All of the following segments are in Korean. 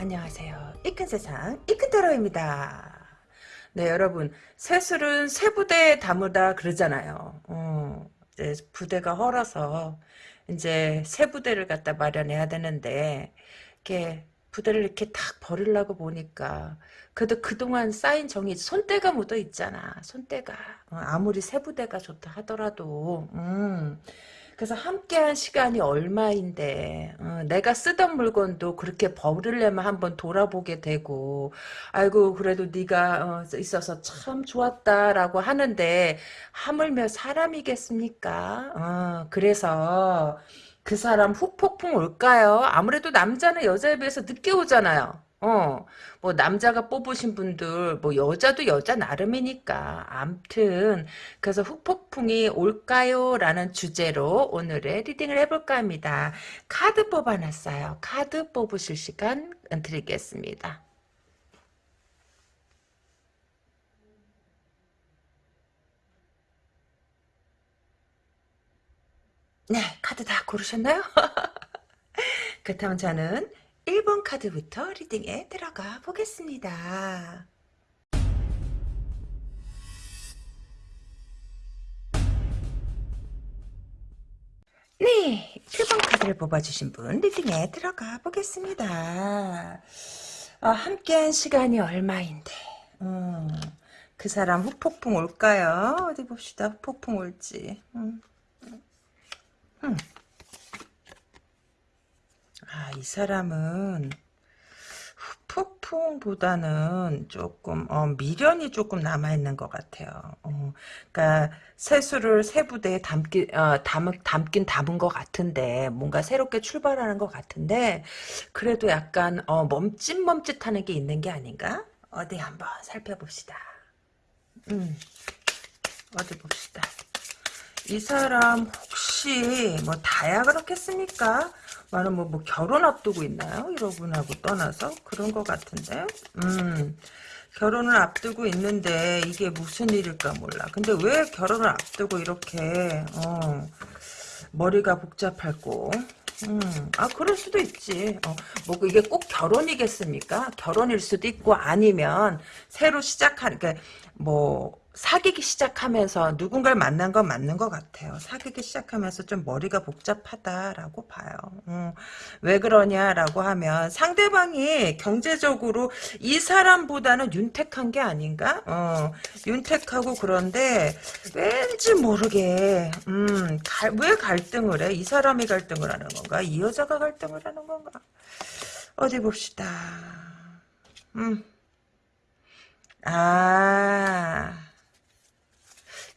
안녕하세요. 이큰 세상 이큰타로입니다. 네 여러분 세술은 세 부대에 담으다 그러잖아요. 어, 이제 부대가 헐어서 이제 새 부대를 갖다 마련해야 되는데 이렇게 부대를 이렇게 탁 버리려고 보니까 그래도 그동안 쌓인 정이 손때가 묻어 있잖아. 손때가 어, 아무리 새 부대가 좋다 하더라도 음. 그래서 함께한 시간이 얼마인데 어, 내가 쓰던 물건도 그렇게 버리려면 한번 돌아보게 되고 아이고 그래도 네가 어, 있어서 참 좋았다라고 하는데 하물며 사람이겠습니까? 어, 그래서 그 사람 후폭풍 올까요? 아무래도 남자는 여자에 비해서 늦게 오잖아요. 어, 뭐, 남자가 뽑으신 분들, 뭐, 여자도 여자 나름이니까. 암튼, 그래서 후폭풍이 올까요? 라는 주제로 오늘의 리딩을 해볼까 합니다. 카드 뽑아놨어요. 카드 뽑으실 시간 드리겠습니다. 네, 카드 다 고르셨나요? 그렇다면 저는 1번 카드부터 리딩에 들어가 보겠습니다. 네, 1번 카드를 뽑아주신 분 리딩에 들어가 보겠습니다. 아, 함께한 시간이 얼마인데 음, 그 사람 후폭풍 올까요? 어디 봅시다. 후폭풍 올지. 음. 음. 아, 이 사람은 후폭풍보다는 조금 어, 미련이 조금 남아있는 것 같아요. 어, 그러니까 세수를 세 부대에 담기, 어, 담, 담긴 담은 것 같은데 뭔가 새롭게 출발하는 것 같은데 그래도 약간 어, 멈칫멈칫하는 게 있는 게 아닌가? 어디 한번 살펴봅시다. 음, 어디 봅시다. 이 사람 혹시 뭐 다야 그렇겠습니까? 나는 뭐, 뭐 결혼 앞두고 있나요? 여러분하고 떠나서 그런 것 같은데 음 결혼을 앞두고 있는데 이게 무슨 일일까 몰라 근데 왜 결혼을 앞두고 이렇게 어 머리가 복잡할고 음, 아, 그럴 수도 있지. 어, 뭐, 이게 꼭 결혼이겠습니까? 결혼일 수도 있고, 아니면, 새로 시작한, 그니까, 뭐, 사귀기 시작하면서 누군가를 만난 건 맞는 것 같아요. 사귀기 시작하면서 좀 머리가 복잡하다라고 봐요. 음, 왜 그러냐라고 하면 상대방이 경제적으로 이 사람보다는 윤택한 게 아닌가? 어, 윤택하고 그런데 왠지 모르게 음, 갈, 왜 갈등을 해? 이 사람이 갈등을 하는 건가? 이 여자가 갈등을 하는 건가? 어디 봅시다. 음. 아.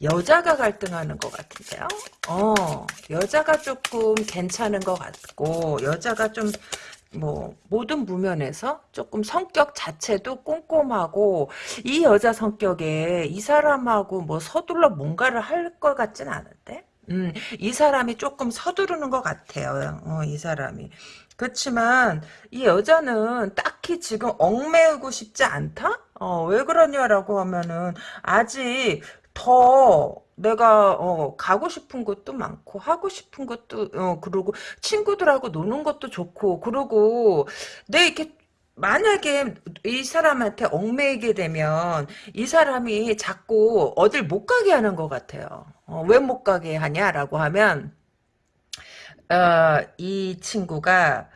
여자가 갈등하는 것 같은데요. 어, 여자가 조금 괜찮은 것 같고 여자가 좀 뭐 모든 부면에서 조금 성격 자체도 꼼꼼하고 이 여자 성격에 이 사람하고 뭐 서둘러 뭔가를 할 것 같진 않은데 음, 이 사람이 조금 서두르는 것 같아요. 어, 이 사람이. 그렇지만 이 여자는 딱히 지금 얽매이고 싶지 않다? 어, 왜 그러냐라고 하면은 아직 더 내가 어, 가고 싶은 것도 많고 하고 싶은 것도 어, 그러고 친구들하고 노는 것도 좋고 그러고 내 이렇게 만약에 이 사람한테 얽매이게 되면 이 사람이 자꾸 어딜 못 가게 하는 것 같아요. 어, 왜못 가게 하냐라고 하면 어, 이 친구가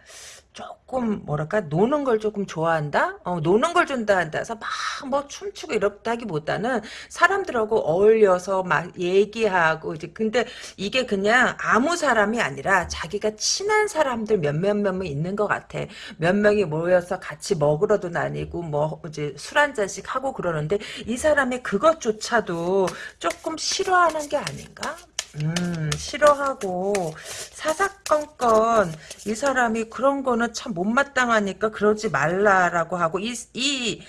조금 뭐랄까 노는 걸 조금 좋아한다. 어, 노는 걸 좋아한다 해서 막 뭐 춤추고 이렇다기보다는 사람들하고 어울려서 막 얘기하고 이제 근데 이게 그냥 아무 사람이 아니라 자기가 친한 사람들 몇몇 명이 있는 것 같아. 몇 명이 모여서 같이 먹으러도 다니고 뭐 이제 술 한 잔씩 하고 그러는데 이 사람이 그것조차도 조금 싫어하는 게 아닌가? 음, 싫어하고 사사건건 이 사람이 그런 거는 참 못마땅하니까 그러지 말라라고 하고 이, 이,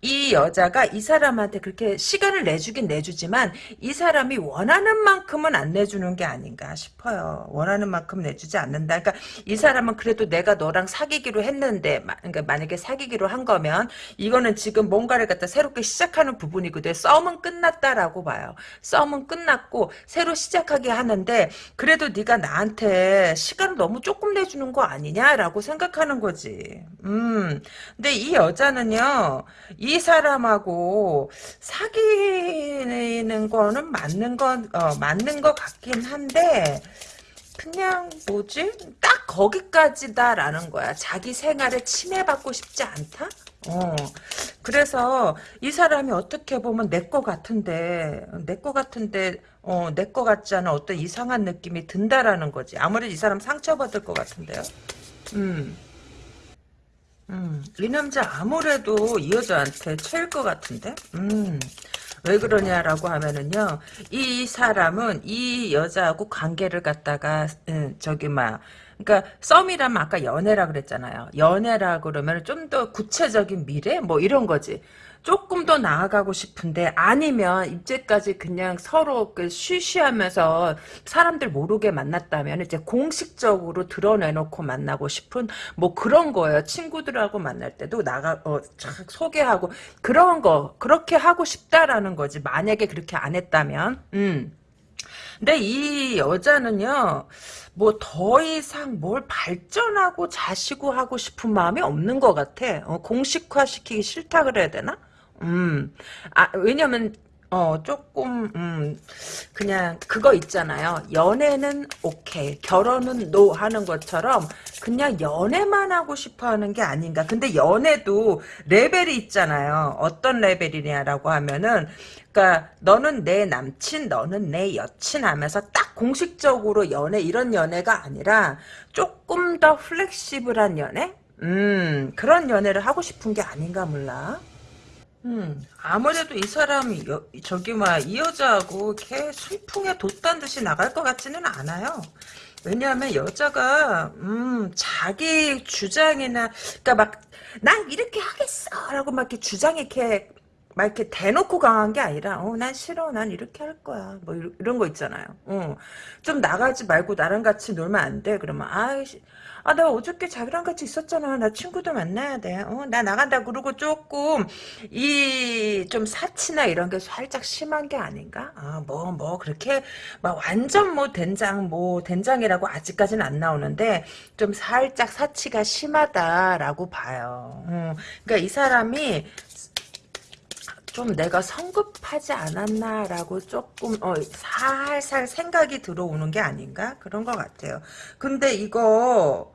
이 여자가 이 사람한테 그렇게 시간을 내주긴 내주지만 이 사람이 원하는 만큼은 안 내주는 게 아닌가 싶어요. 원하는 만큼 내주지 않는다. 그러니까 이 사람은 그래도 내가 너랑 사귀기로 했는데 그러니까 만약에 사귀기로 한 거면 이거는 지금 뭔가를 갖다 새롭게 시작하는 부분이거든. 썸은 끝났다라고 봐요. 썸은 끝났고 새로 시작 생각하게 하는데 그래도 네가 나한테 시간을 너무 조금 내주는 거 아니냐라고 생각하는 거지. 음. 근데 이 여자는요. 이 사람하고 사귀는 거는 맞는 건 어, 맞는 것 같긴 한데 그냥 뭐지? 딱 거기까지다라는 거야. 자기 생활에 침해받고 싶지 않다? 어. 그래서 이 사람이 어떻게 보면 내 거 같은데 내 거 같은데 어, 내 거 같지 않은 어떤 이상한 느낌이 든다라는 거지. 아무래도 이 사람 상처받을 것 같은데요. 음. 음. 이 남자 아무래도 이 여자한테 채일 것 같은데? 음. 왜 그러냐라고 하면은요, 이 사람은 이 여자하고 관계를 갖다가, 음, 저기, 막, 그러니까 썸이라면 아까 연애라 그랬잖아요. 연애라 그러면 좀 더 구체적인 미래? 뭐 이런 거지. 조금 더 나아가고 싶은데 아니면 이제까지 그냥 서로 그 쉬쉬하면서 사람들 모르게 만났다면 이제 공식적으로 드러내놓고 만나고 싶은 뭐 그런 거예요. 친구들하고 만날 때도 나가 어, 소개하고 그런 거 그렇게 하고 싶다라는 거지. 만약에 그렇게 안 했다면 음. 근데 이 여자는요, 뭐 더 이상 뭘 발전하고 자시고 하고 싶은 마음이 없는 것 같아. 어, 공식화시키기 싫다 그래야 되나? 음, 아, 왜냐면, 어, 조금, 음, 그냥, 그거 있잖아요. 연애는 오케이, 결혼은 no 하는 것처럼, 그냥 연애만 하고 싶어 하는 게 아닌가. 근데 연애도 레벨이 있잖아요. 어떤 레벨이냐라고 하면은, 그니까, 너는 내 남친, 너는 내 여친 하면서 딱 공식적으로 연애, 이런 연애가 아니라, 조금 더 flexible한 연애? 음, 그런 연애를 하고 싶은 게 아닌가 몰라. 음, 아무래도 이 사람이, 여, 저기, 막, 이 여자하고 이렇게 술풍에 돛단 듯이 나갈 것 같지는 않아요. 왜냐하면 여자가, 음, 자기 주장이나, 그니까 막, 난 이렇게 하겠어! 라고 막 이렇게 주장이 이렇게, 막 이렇게 대놓고 강한 게 아니라, 어, 난 싫어. 난 이렇게 할 거야. 뭐, 이런 거 있잖아요. 어, 좀 나가지 말고 나랑 같이 놀면 안 돼. 그러면, 아이씨, 아, 나 어저께 자기랑 같이 있었잖아. 나 친구도 만나야 돼. 어, 나 나간다. 그러고 조금, 이, 좀 사치나 이런 게 살짝 심한 게 아닌가? 아, 뭐, 뭐, 그렇게, 막 완전 뭐, 된장, 뭐, 된장이라고 아직까지는 안 나오는데, 좀 살짝 사치가 심하다라고 봐요. 음, 그러니까 이 사람이, 좀 내가 성급하지 않았나라고 조금 어, 살살 생각이 들어오는 게 아닌가 그런 것 같아요. 근데 이거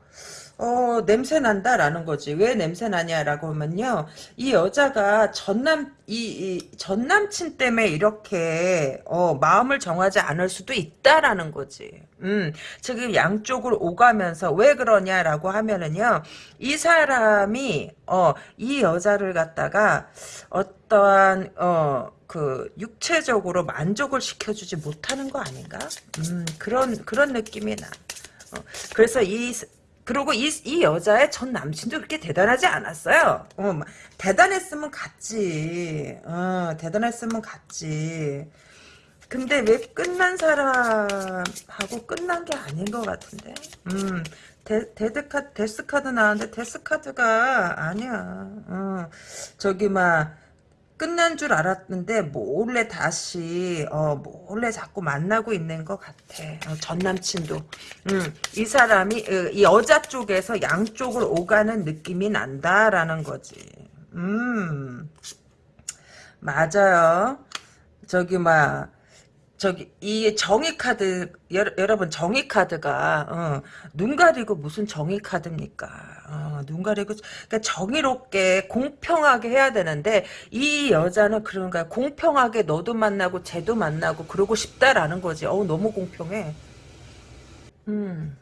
어, 냄새 난다라는 거지. 왜 냄새 나냐라고 하면요. 이 여자가 전남, 이, 이 전남친 때문에 이렇게, 어, 마음을 정하지 않을 수도 있다라는 거지. 음, 지금 양쪽을 오가면서 왜 그러냐라고 하면은요. 이 사람이, 어, 이 여자를 갖다가 어떠한, 어, 그 육체적으로 만족을 시켜주지 못하는 거 아닌가? 음, 그런 그런 느낌이 나. 어, 그래서 이 그리고 이, 이 여자의 전 남친도 그렇게 대단하지 않았어요. 어, 대단했으면 갔지. 어, 대단했으면 갔지. 근데 왜 끝난 사람하고 끝난 게 아닌 것 같은데? 음, 데, 데드카, 데스카드 나왔는데 데스카드가 아니야. 어, 저기, 막, 끝난 줄 알았는데 몰래 다시 어 몰래 자꾸 만나고 있는 것 같아. 어, 전 남친도. 음, 이 사람이 어, 이 여자 쪽에서 양쪽을 오가는 느낌이 난다라는 거지. 음 맞아요. 저기 막 저기 이 정의 카드 여, 러 분 정의 카드가 어, 눈 가리고 무슨 정의 카드입니까? 어, 눈 가리고 그러니까 정의롭게 공평하게 해야 되는데 이 여자는 그런가 공평하게 너도 만나고 쟤도 만나고 그러고 싶다라는 거지. 어 너무 공평해. 음.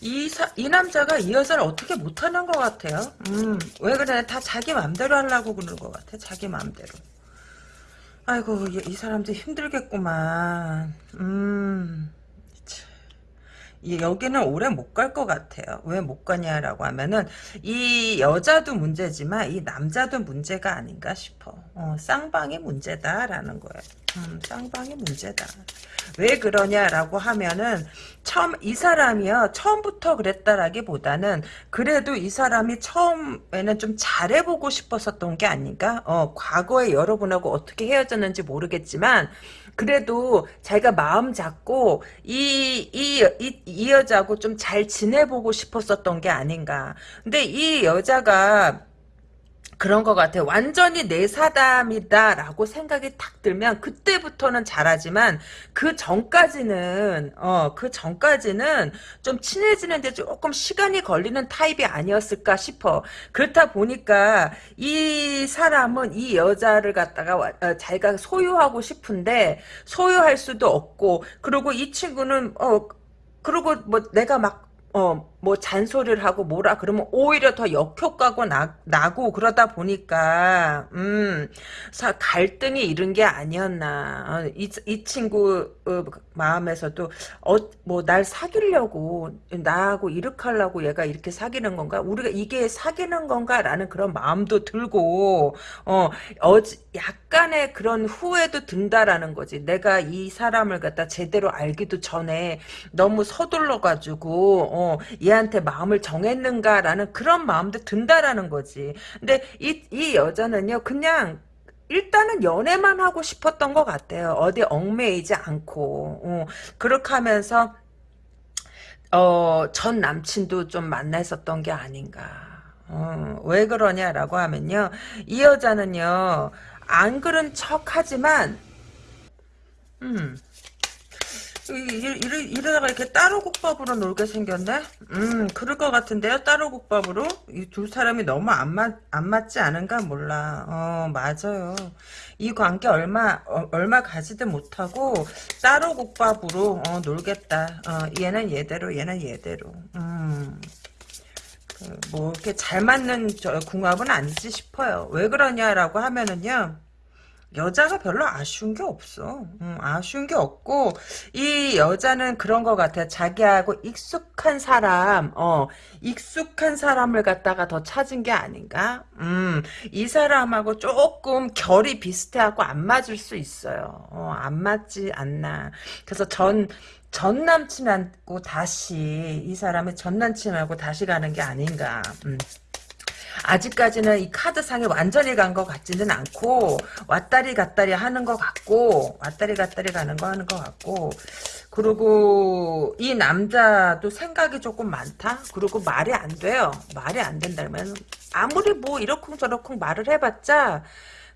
이, 사, 이 남자가 이 여자를 어떻게 못하는 것 같아요. 음, 왜 그래? 다 자기 맘대로 하려고 그러는 것 같아. 자기 맘대로. 아이고 이, 이 사람들 힘들겠구만. 음. 여기는 오래 못 갈 것 같아요. 왜 못 가냐라고 하면은 이 여자도 문제지만 이 남자도 문제가 아닌가 싶어. 어, 쌍방이 문제다라는 거예요. 음, 쌍방이 문제다. 왜 그러냐라고 하면은 처음 이 사람이요 처음부터 그랬다라기보다는 그래도 이 사람이 처음에는 좀 잘해보고 싶었었던 게 아닌가? 어 과거에 여러분하고 어떻게 헤어졌는지 모르겠지만 그래도 자기가 마음 잡고 이 이 이 이 여자하고 좀 잘 지내보고 싶었었던 게 아닌가? 근데 이 여자가 그런 것 같아요. 완전히 내 사담이다라고 생각이 탁 들면 그때부터는 잘하지만 그 전까지는 어 그 전까지는 좀 친해지는데 조금 시간이 걸리는 타입이 아니었을까 싶어. 그렇다 보니까 이 사람은 이 여자를 갖다가 어, 자기가 소유하고 싶은데 소유할 수도 없고 그리고 이 친구는 어 그리고 뭐 내가 막 어, 뭐 잔소리를 하고 뭐라 그러면 오히려 더 역효과가 나, 나고 그러다 보니까 음, 사, 갈등이 이런 게 아니었나. 어, 이, 이 친구 어, 마음에서도 어, 뭐 날 사귀려고 나하고 이렇게 하려고 얘가 이렇게 사귀는 건가? 우리가 이게 사귀는 건가라는 그런 마음도 들고 어, 어 약간의 그런 후회도 든다라는 거지. 내가 이 사람을 갖다 제대로 알기도 전에 너무 서둘러 가지고 어, 얘한테 마음을 정했는가라는 그런 마음도 든다라는 거지. 근데 이, 이 여자는요, 그냥 일단은 연애만 하고 싶었던 것 같아요. 어디 얽매이지 않고. 어, 그렇게 하면서, 어, 전 남친도 좀 만났었던 게 아닌가. 어, 왜 그러냐라고 하면요. 이 여자는요, 안 그런 척 하지만, 음, 이러, 이러다가 이렇게 따로 국밥으로 놀게 생겼네? 음, 그럴 것 같은데요? 따로 국밥으로? 이 두 사람이 너무 안, 맞, 안 맞지 않은가 몰라. 어, 맞아요. 이 관계 얼마, 어, 얼마 가지도 못하고 따로 국밥으로, 어, 놀겠다. 어, 얘는 얘대로, 얘는 얘대로. 음. 그, 뭐, 이렇게 잘 맞는 저 궁합은 아니지 싶어요. 왜 그러냐라고 하면은요. 여자가 별로 아쉬운 게 없어. 음, 아쉬운 게 없고 이 여자는 그런 것 같아. 자기하고 익숙한 사람, 어, 익숙한 사람을 갖다가 더 찾은 게 아닌가? 음, 이 사람하고 조금 결이 비슷해하고 안 맞을 수 있어요. 어, 안 맞지 않나. 그래서 전, 전 남친하고 다시 이 사람의 전 남친하고 다시 가는 게 아닌가. 음. 아직까지는 이 카드상에 완전히 간 것 같지는 않고 왔다리 갔다리 하는 것 같고 왔다리 갔다리 가는 거 하는 것 같고. 그리고 이 남자도 생각이 조금 많다? 그리고 말이 안 돼요. 말이 안 된다면 아무리 뭐 이러쿵저러쿵 말을 해봤자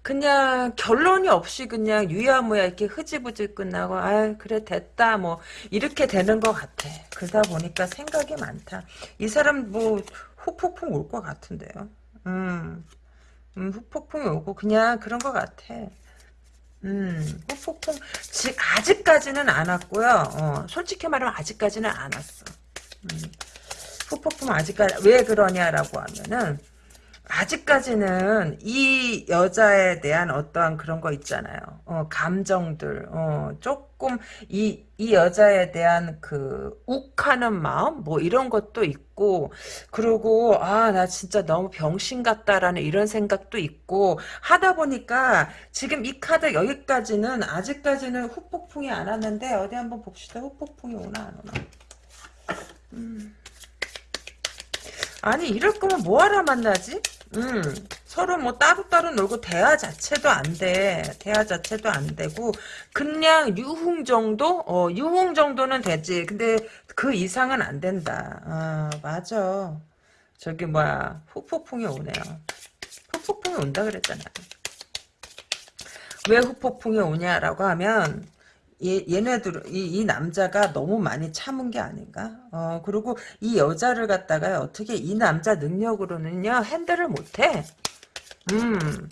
그냥 결론이 없이 그냥 유야무야 이렇게 흐지부지 끝나고 아 그래 됐다 뭐 이렇게 되는 것 같아. 그러다 보니까 생각이 많다. 이 사람 뭐 후폭풍 올 것 같은데요 음, 음, 후폭풍이 오고 그냥 그런 것 같아. 음, 후폭풍 지, 아직까지는 안 왔고요. 어, 솔직히 말하면 아직까지는 안 왔어. 음, 후폭풍 아직까지 왜 그러냐라고 하면은 아직까지는 이 여자에 대한 어떠한 그런 거 있잖아요. 어, 감정들, 어, 조금 이, 이 여자에 대한 그 욱하는 마음, 뭐 이런 것도 있고, 그리고, 아, 나 진짜 너무 병신 같다라는 이런 생각도 있고, 하다 보니까 지금 이 카드 여기까지는 아직까지는 후폭풍이 안 왔는데, 어디 한번 봅시다. 후폭풍이 오나 안 오나. 음. 아니, 이럴 거면 뭐하러 만나지? 음, 서로 뭐 따로따로 놀고 대화 자체도 안 돼. 대화 자체도 안 되고 그냥 유흥 정도? 어, 유흥 정도는 되지. 근데 그 이상은 안 된다. 아, 맞아. 저기 뭐야 후폭풍이 오네요. 후폭풍이 온다 그랬잖아. 왜 후폭풍이 오냐라고 하면 얘, 얘네들, 이, 이 남자가 너무 많이 참은 게 아닌가? 어, 그리고 이 여자를 갖다가 어떻게 이 남자 능력으로는요, 핸들을 못해. 음,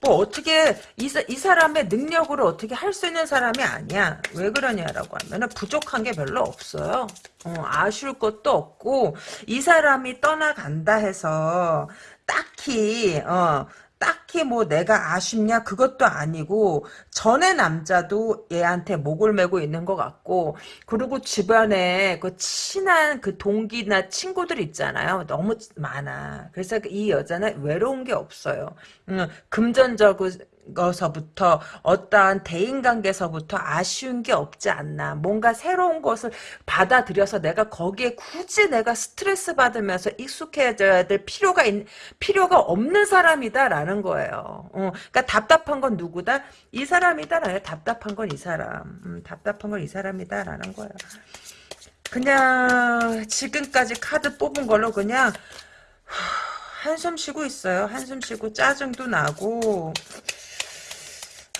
뭐 어떻게, 이, 이 사람의 능력으로 어떻게 할 수 있는 사람이 아니야. 왜 그러냐라고 하면은 부족한 게 별로 없어요. 어, 아쉬울 것도 없고, 이 사람이 떠나간다 해서, 딱히, 어, 딱히 뭐 내가 아쉽냐? 그것도 아니고 전에 남자도 얘한테 목을 메고 있는 것 같고 그리고 주변에 그 친한 그 동기나 친구들 있잖아요. 너무 많아. 그래서 이 여자는 외로운 게 없어요. 음, 금전적으로 거서부터 어떠한 대인관계서부터 아쉬운 게 없지 않나 뭔가 새로운 것을 받아들여서 내가 거기에 굳이 내가 스트레스 받으면서 익숙해져야 될 필요가 있, 필요가 없는 사람이다라는 거예요. 어, 그러니까 답답한 건 누구다? 이 사람이다라요. 답답한 건 이 사람. 음, 답답한 건 이 사람이다라는 거예요. 그냥 지금까지 카드 뽑은 걸로 그냥 한숨 쉬고 있어요. 한숨 쉬고 짜증도 나고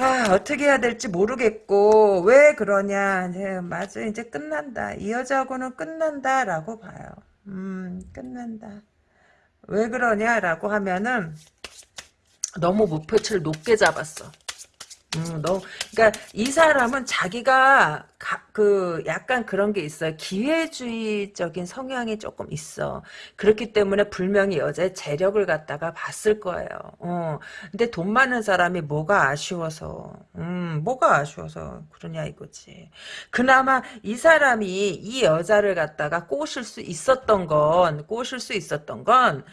아 어떻게 해야 될지 모르겠고 왜 그러냐 이제 맞아 이제 끝난다. 이 여자하고는 끝난다라고 봐요. 음 끝난다. 왜 그러냐라고 하면은 너무 목표치를 높게 잡았어. 음, 너, 그러니까 이 사람은 자기가 가, 그 약간 그런 게 있어요. 기회주의적인 성향이 조금 있어. 그렇기 때문에 불명히 여자의 재력을 갖다가 봤을 거예요. 어. 근데 돈 많은 사람이 뭐가 아쉬워서, 음, 뭐가 아쉬워서 그러냐 이거지. 그나마 이 사람이 이 여자를 갖다가 꼬실 수 있었던 건, 꼬실 수 있었던 건,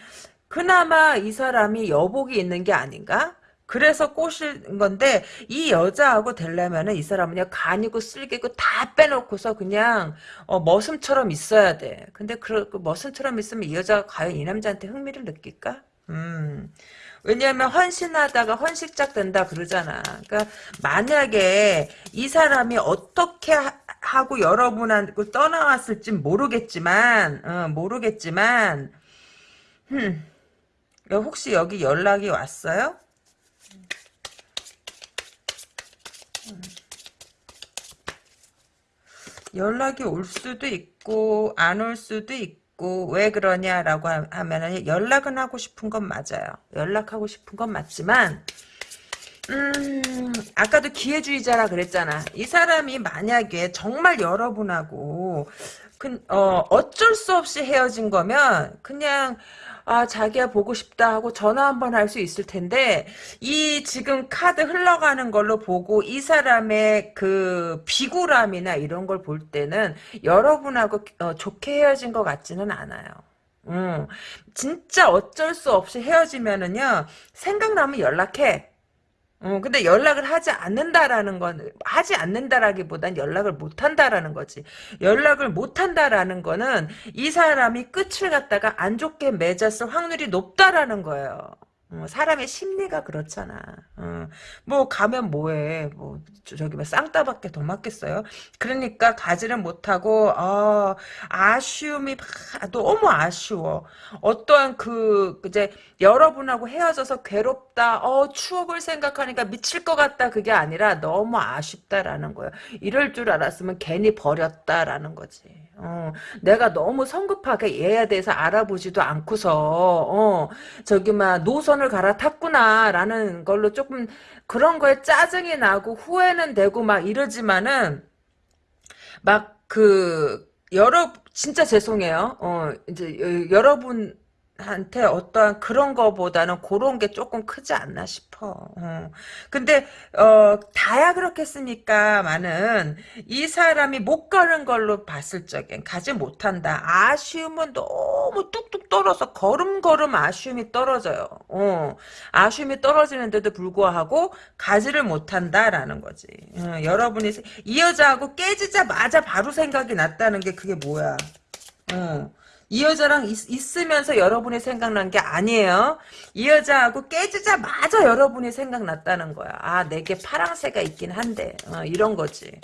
그나마 이 사람이 여복이 있는 게 아닌가? 그래서 꼬신 건데 이 여자하고 되려면은 이 사람은 그냥 간이고 쓸개고 다 빼놓고서 그냥 어, 머슴처럼 있어야 돼. 근데 그, 그 머슴처럼 있으면 이 여자가 과연 이 남자한테 흥미를 느낄까? 음. 왜냐하면 헌신하다가 헌식작 된다 그러잖아. 그러니까 만약에 이 사람이 어떻게 하, 고 여러분하고 떠나왔을지 모르겠지만, 어, 모르겠지만, 흠, 혹시 여기 연락이 왔어요? 연락이 올 수도 있고 안 올 수도 있고 왜 그러냐라고 하면은 연락은 하고 싶은 건 맞아요. 연락하고 싶은 건 맞지만 음 아까도 기회주의자라 그랬잖아. 이 사람이 만약에 정말 여러분하고 그, 어, 어쩔 수 없이 헤어진 거면 그냥 아 자기야 보고 싶다 하고 전화 한번 할 수 있을 텐데 이 지금 카드 흘러가는 걸로 보고 이 사람의 그 비굴함이나 이런 걸 볼 때는 여러분하고 어, 좋게 헤어진 것 같지는 않아요. 음, 진짜 어쩔 수 없이 헤어지면은요 생각나면 연락해. 어, 근데 연락을 하지 않는다라는 건, 하지 않는다라기보단 연락을 못 한다라는 거지. 연락을 못 한다라는 거는 이 사람이 끝을 갖다가 안 좋게 맺었을 확률이 높다라는 거예요. 어, 사람의 심리가 그렇잖아. 어, 뭐 가면 뭐해. 뭐 저기 뭐 쌍따밖에 더 맞겠어요. 그러니까 가지를 못하고 어, 아쉬움이 너무 아쉬워. 어떠한 그 이제 여러분하고 헤어져서 괴롭다. 어 추억을 생각하니까 미칠 것 같다. 그게 아니라 너무 아쉽다라는 거예요. 이럴 줄 알았으면 괜히 버렸다라는 거지. 어, 내가 너무 성급하게 얘에 대해서 알아보지도 않고서 어, 저기 막 노선을 갈아탔구나라는 걸로 조금 그런 거에 짜증이 나고 후회는 되고 막 이러지만은 막 그 여러 진짜 죄송해요. 어, 이제 여러분 한테 어떠한 그런 거보다는 그런 게 조금 크지 않나 싶어. 어. 근데 어 다야 그렇겠습니까? 많은 이 사람이 못 가는 걸로 봤을 적엔 가지 못한다. 아쉬움은 너무 뚝뚝 떨어서 걸음걸음 아쉬움이 떨어져요. 어. 아쉬움이 떨어지는데도 불구하고 가지를 못한다라는 거지. 어, 여러분이 이 여자하고 깨지자마자 바로 생각이 났다는 게 그게 뭐야? 어. 이 여자랑 있, 으면서 여러분이 생각난 게 아니에요. 이 여자하고 깨지자마자 여러분이 생각났다는 거야. 아 내게 파랑새가 있긴 한데 어, 이런 거지.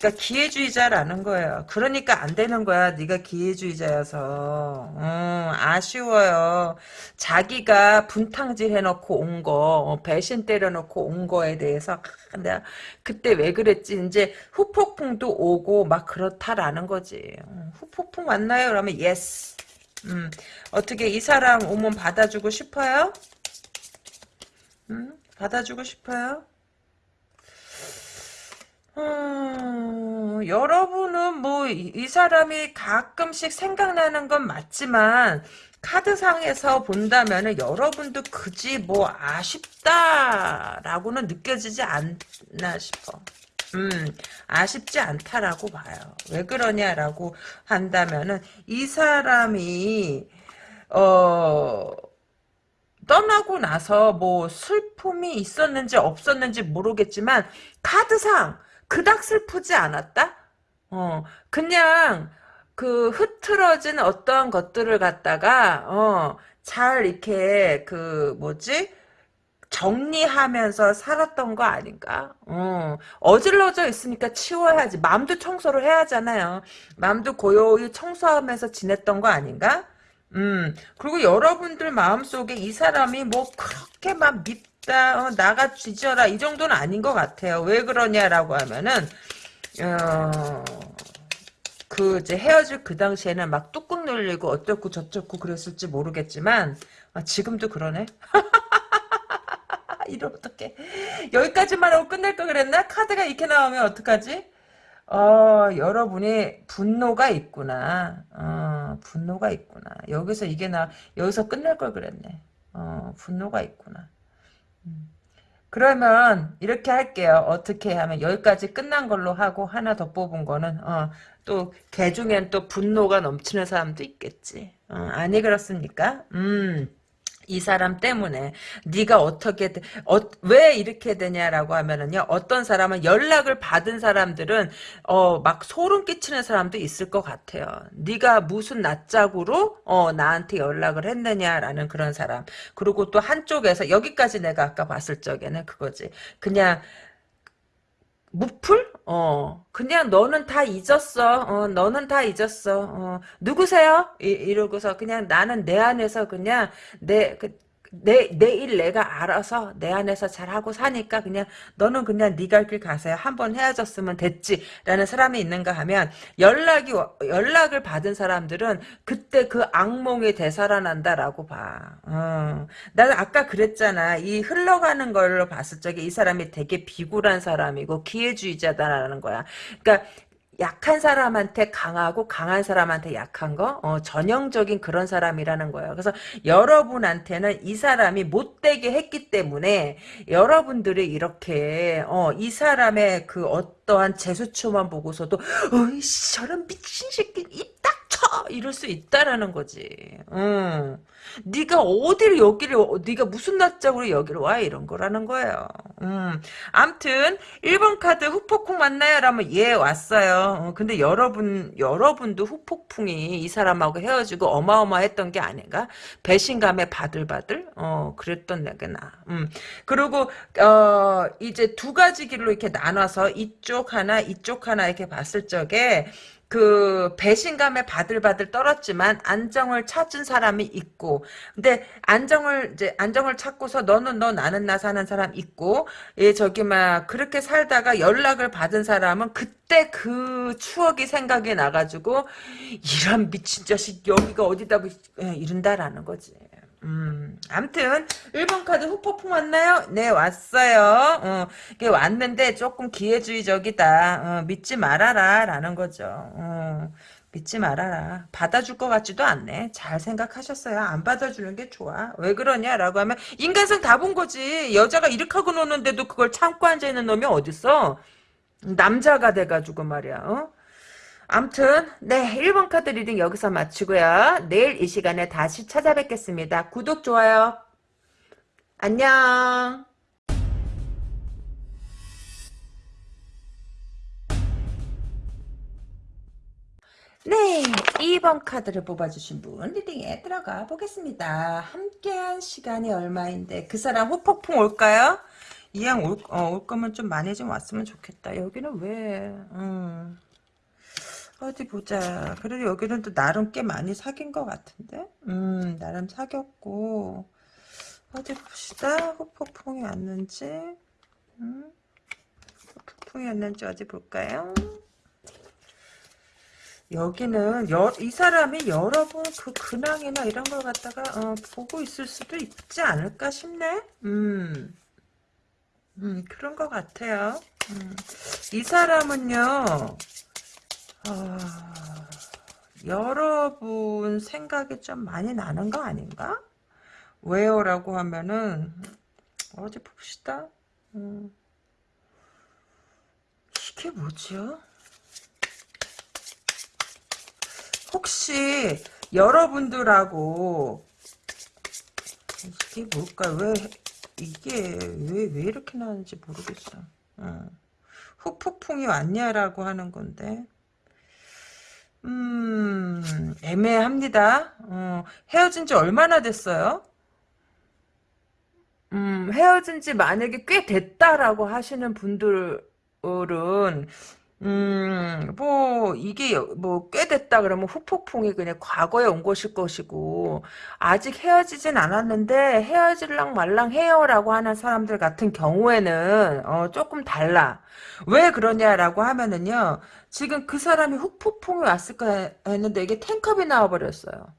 그러니까 기회주의자라는 거예요. 그러니까 안 되는 거야. 네가 기회주의자여서. 음, 아쉬워요. 자기가 분탕질 해놓고 온 거, 어, 배신 때려놓고 온 거에 대해서 내가 그때 왜 그랬지? 이제 후폭풍도 오고 막 그렇다라는 거지. 음, 후폭풍 왔나요? 그러면 yes. 음, 어떻게 이 사람 오면 받아주고 싶어요? 음, 받아주고 싶어요? 음, 여러분은 뭐 이 사람이 가끔씩 생각나는 건 맞지만 카드상에서 본다면 여러분도 그지 뭐 아쉽다라고는 느껴지지 않나 싶어. 음, 아쉽지 않다라고 봐요. 왜 그러냐라고 한다면은 이 사람이 어 떠나고 나서 뭐 슬픔이 있었는지 없었는지 모르겠지만 카드상 그닥 슬프지 않았다? 어, 그냥 그 흐트러진 어떠한 것들을 갖다가 어, 잘 이렇게 그 뭐지? 정리하면서 살았던 거 아닌가? 어, 어질러져 있으니까 치워야지. 마음도 청소를 해야 하잖아요. 마음도 고요히 청소하면서 지냈던 거 아닌가? 음, 그리고 여러분들 마음속에 이 사람이 뭐 그렇게 막 밉 다, 어, 나가 뒤져라, 이 정도는 아닌 것 같아요. 왜 그러냐라고 하면은, 어, 그 이제 헤어질 그 당시에는 막 뚜껑 열리고 어쩌고 저쩌고 그랬을지 모르겠지만, 아, 지금도 그러네? 이러면 어떡해. 여기까지만 하고 끝낼 거 그랬나? 카드가 이렇게 나오면 어떡하지? 어, 여러분이 분노가 있구나. 어, 분노가 있구나. 여기서 이게 나, 여기서 끝낼 걸 그랬네. 어, 분노가 있구나. 음. 그러면 이렇게 할게요. 어떻게 하면 여기까지 끝난 걸로 하고 하나 더 뽑은 거는 어, 또개 중엔 또 분노가 넘치는 사람도 있겠지. 어, 아니 그렇습니까? 음. 이 사람 때문에 네가 어떻게 어, 왜 이렇게 되냐라고 하면은요 어떤 사람은 연락을 받은 사람들은 어 막 소름 끼치는 사람도 있을 것 같아요. 네가 무슨 낯짝으로 어 나한테 연락을 했느냐라는 그런 사람. 그리고 또 한쪽에서 여기까지 내가 아까 봤을 적에는 그거지. 그냥 무풀? 어, 그냥 너는 다 잊었어. 어, 너는 다 잊었어. 어, 누구세요? 이, 이러고서 그냥 나는 내 안에서 그냥 내, 그, 내, 내 일 내가 알아서 내 안에서 잘하고 사니까 그냥 너는 그냥 네갈길 가세요. 한번 헤어졌으면 됐지. 라는 사람이 있는가 하면 연락이, 연락을 받은 사람들은 그때 그 악몽이 되살아난다라고 봐. 어. 나는 아까 그랬잖아. 이 흘러가는 걸로 봤을 적에 이 사람이 되게 비굴한 사람이고 기회주의자다라는 거야. 그러니까 약한 사람한테 강하고 강한 사람한테 약한 거 어, 전형적인 그런 사람이라는 거예요. 그래서 여러분한테는 이 사람이 못되게 했기 때문에 여러분들이 이렇게 어, 이 사람의 그 어떠한 재수초만 보고서도 어이 저런 미친 새끼 입딱 쳐 이럴 수 있다라는 거지. 음. 네가 어디를 여기를 네가 무슨 낯짝으로 여기를 와 이런 거라는 거예요. 음. 암튼 1번 카드 후폭풍 맞나요? 라면 예 왔어요. 어, 근데 여러분 여러분도 후폭풍이 이 사람하고 헤어지고 어마어마했던 게 아닌가? 배신감에 바들바들 어 그랬던 내가 나. 음. 그리고 어 이제 두 가지 길로 이렇게 나눠서 이쪽 하나 이쪽 하나 이렇게 봤을 적에 그 배신감에 바들바들 떨었지만 안정을 찾은 사람이 있고 근데 안정을 이제 안정을 찾고서 너는 너 나는 나 사는 사람 있고 예 저기 막 그렇게 살다가 연락을 받은 사람은 그때 그 추억이 생각이 나가지고 이런 미친 자식 여기가 어디다 예, 이른다라는 거지. 음, 암튼 1번 카드 후폭풍 왔나요? 네, 왔어요. 어, 이게 왔는데 조금 기회주의적이다. 어, 믿지 말아라. 라는 거죠. 어, 믿지 말아라. 받아줄 것 같지도 않네. 잘 생각하셨어요. 안 받아주는 게 좋아. 왜 그러냐라고 하면 인간성 다 본 거지. 여자가 이렇게 하고 노는데도 그걸 참고 앉아있는 놈이 어딨어? 남자가 돼가지고 말이야. 어? 암튼 네 1번 카드 reading 여기서 마치고요. 내일 이 시간에 다시 찾아뵙겠습니다. 구독 좋아요. 안녕. 네, 2번 카드를 뽑아주신 분 리딩에 들어가 보겠습니다. 함께한 시간이 얼마인데 그 사람 후폭풍 올까요? 이왕 올, 어, 올 거면 좀 많이 좀 왔으면 좋겠다. 여기는 왜? 음. 어디 보자. 그래도 여기는 또 나름 꽤 많이 사귄 것 같은데? 음, 나름 사귀었고. 어디 봅시다. 후폭풍이 왔는지. 음, 후폭풍이 왔는지 어디 볼까요? 여기는 여, 이 사람이 여러분 그 근황이나 이런 걸 갖다가 어, 보고 있을 수도 있지 않을까 싶네. 음, 음 그런 것 같아요. 음, 이 사람은요. 어, 여러분 생각이 좀 많이 나는 거 아닌가? 왜요? 라고 하면은 어디 봅시다. 음, 이게 뭐지요? 혹시 여러분들하고 이게 뭘까? 왜 이게 왜 왜 이렇게 나는지 모르겠어. 어. 후폭풍이 왔냐라고 하는 건데. 음, 애매합니다. 어, 헤어진 지 얼마나 됐어요? 음, 헤어진 지 만약에 꽤 됐다라고 하시는 분들은, 음, 뭐, 이게, 뭐, 꽤 됐다 그러면 후폭풍이 그냥 과거에 온 것일 것이고, 아직 헤어지진 않았는데, 헤어질랑 말랑 해요라고 하는 사람들 같은 경우에는, 어, 조금 달라. 왜 그러냐라고 하면은요, 지금 그 사람이 후폭풍이 왔을까 했는데, 이게 탱컵이 나와버렸어요.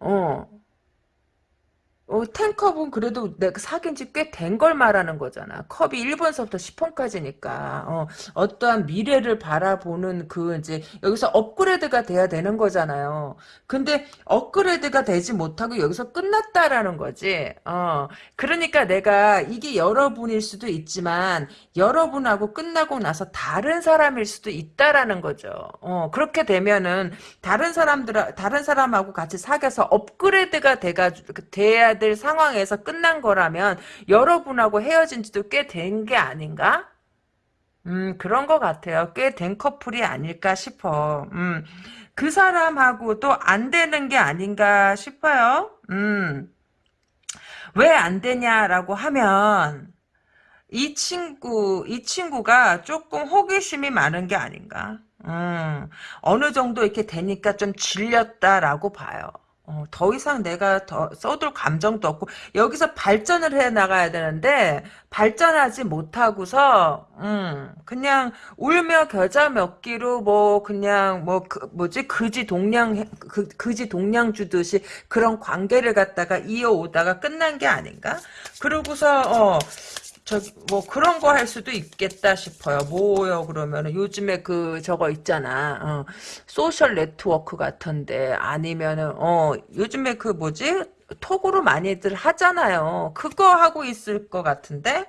어. 어, 텐컵은 그래도 내가 사귄 지 꽤 된 걸 말하는 거잖아. 컵이 1번서부터 10번까지니까. 어, 어떠한 미래를 바라보는 그, 이제, 여기서 업그레이드가 돼야 되는 거잖아요. 근데, 업그레이드가 되지 못하고 여기서 끝났다라는 거지. 어, 그러니까 내가, 이게 여러분일 수도 있지만, 여러분하고 끝나고 나서 다른 사람일 수도 있다라는 거죠. 어, 그렇게 되면은, 다른 사람들, 다른 사람하고 같이 사귀어서 업그레이드가 돼가지 될 상황에서 끝난 거라면 여러분하고 헤어진 지도 꽤 된 게 아닌가? 음, 그런 것 같아요. 꽤 된 커플이 아닐까 싶어. 음, 그 사람하고도 안 되는 게 아닌가 싶어요. 음, 왜 안 되냐라고 하면, 이 친구, 이 친구가 조금 호기심이 많은 게 아닌가. 음, 어느 정도 이렇게 되니까 좀 질렸다라고 봐요. 어, 더 이상 내가 더 써둘 감정도 없고 여기서 발전을 해 나가야 되는데 발전하지 못하고서 음, 그냥 울며 겨자 먹기로 뭐 그냥 뭐 그, 뭐지 그지 동량 그, 그지 동량 주듯이 그런 관계를 갖다가 이어오다가 끝난 게 아닌가? 그러고서 어 저기 뭐 그런 거 할 수도 있겠다 싶어요. 뭐요 그러면은 요즘에 그 저거 있잖아. 어, 소셜 네트워크 같은데 아니면은 어 요즘에 그 뭐지 톡으로 많이들 하잖아요. 그거 하고 있을 것 같은데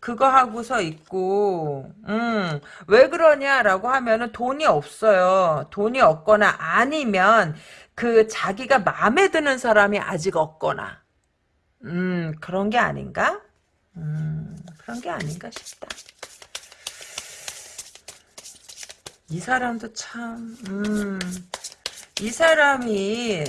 그거 하고서 있고 음 왜 그러냐라고 하면은 돈이 없어요. 돈이 없거나 아니면 그 자기가 마음에 드는 사람이 아직 없거나 음 그런 게 아닌가? 음, 그런 게 아닌가 싶다. 이 사람도 참, 음, 이 사람이,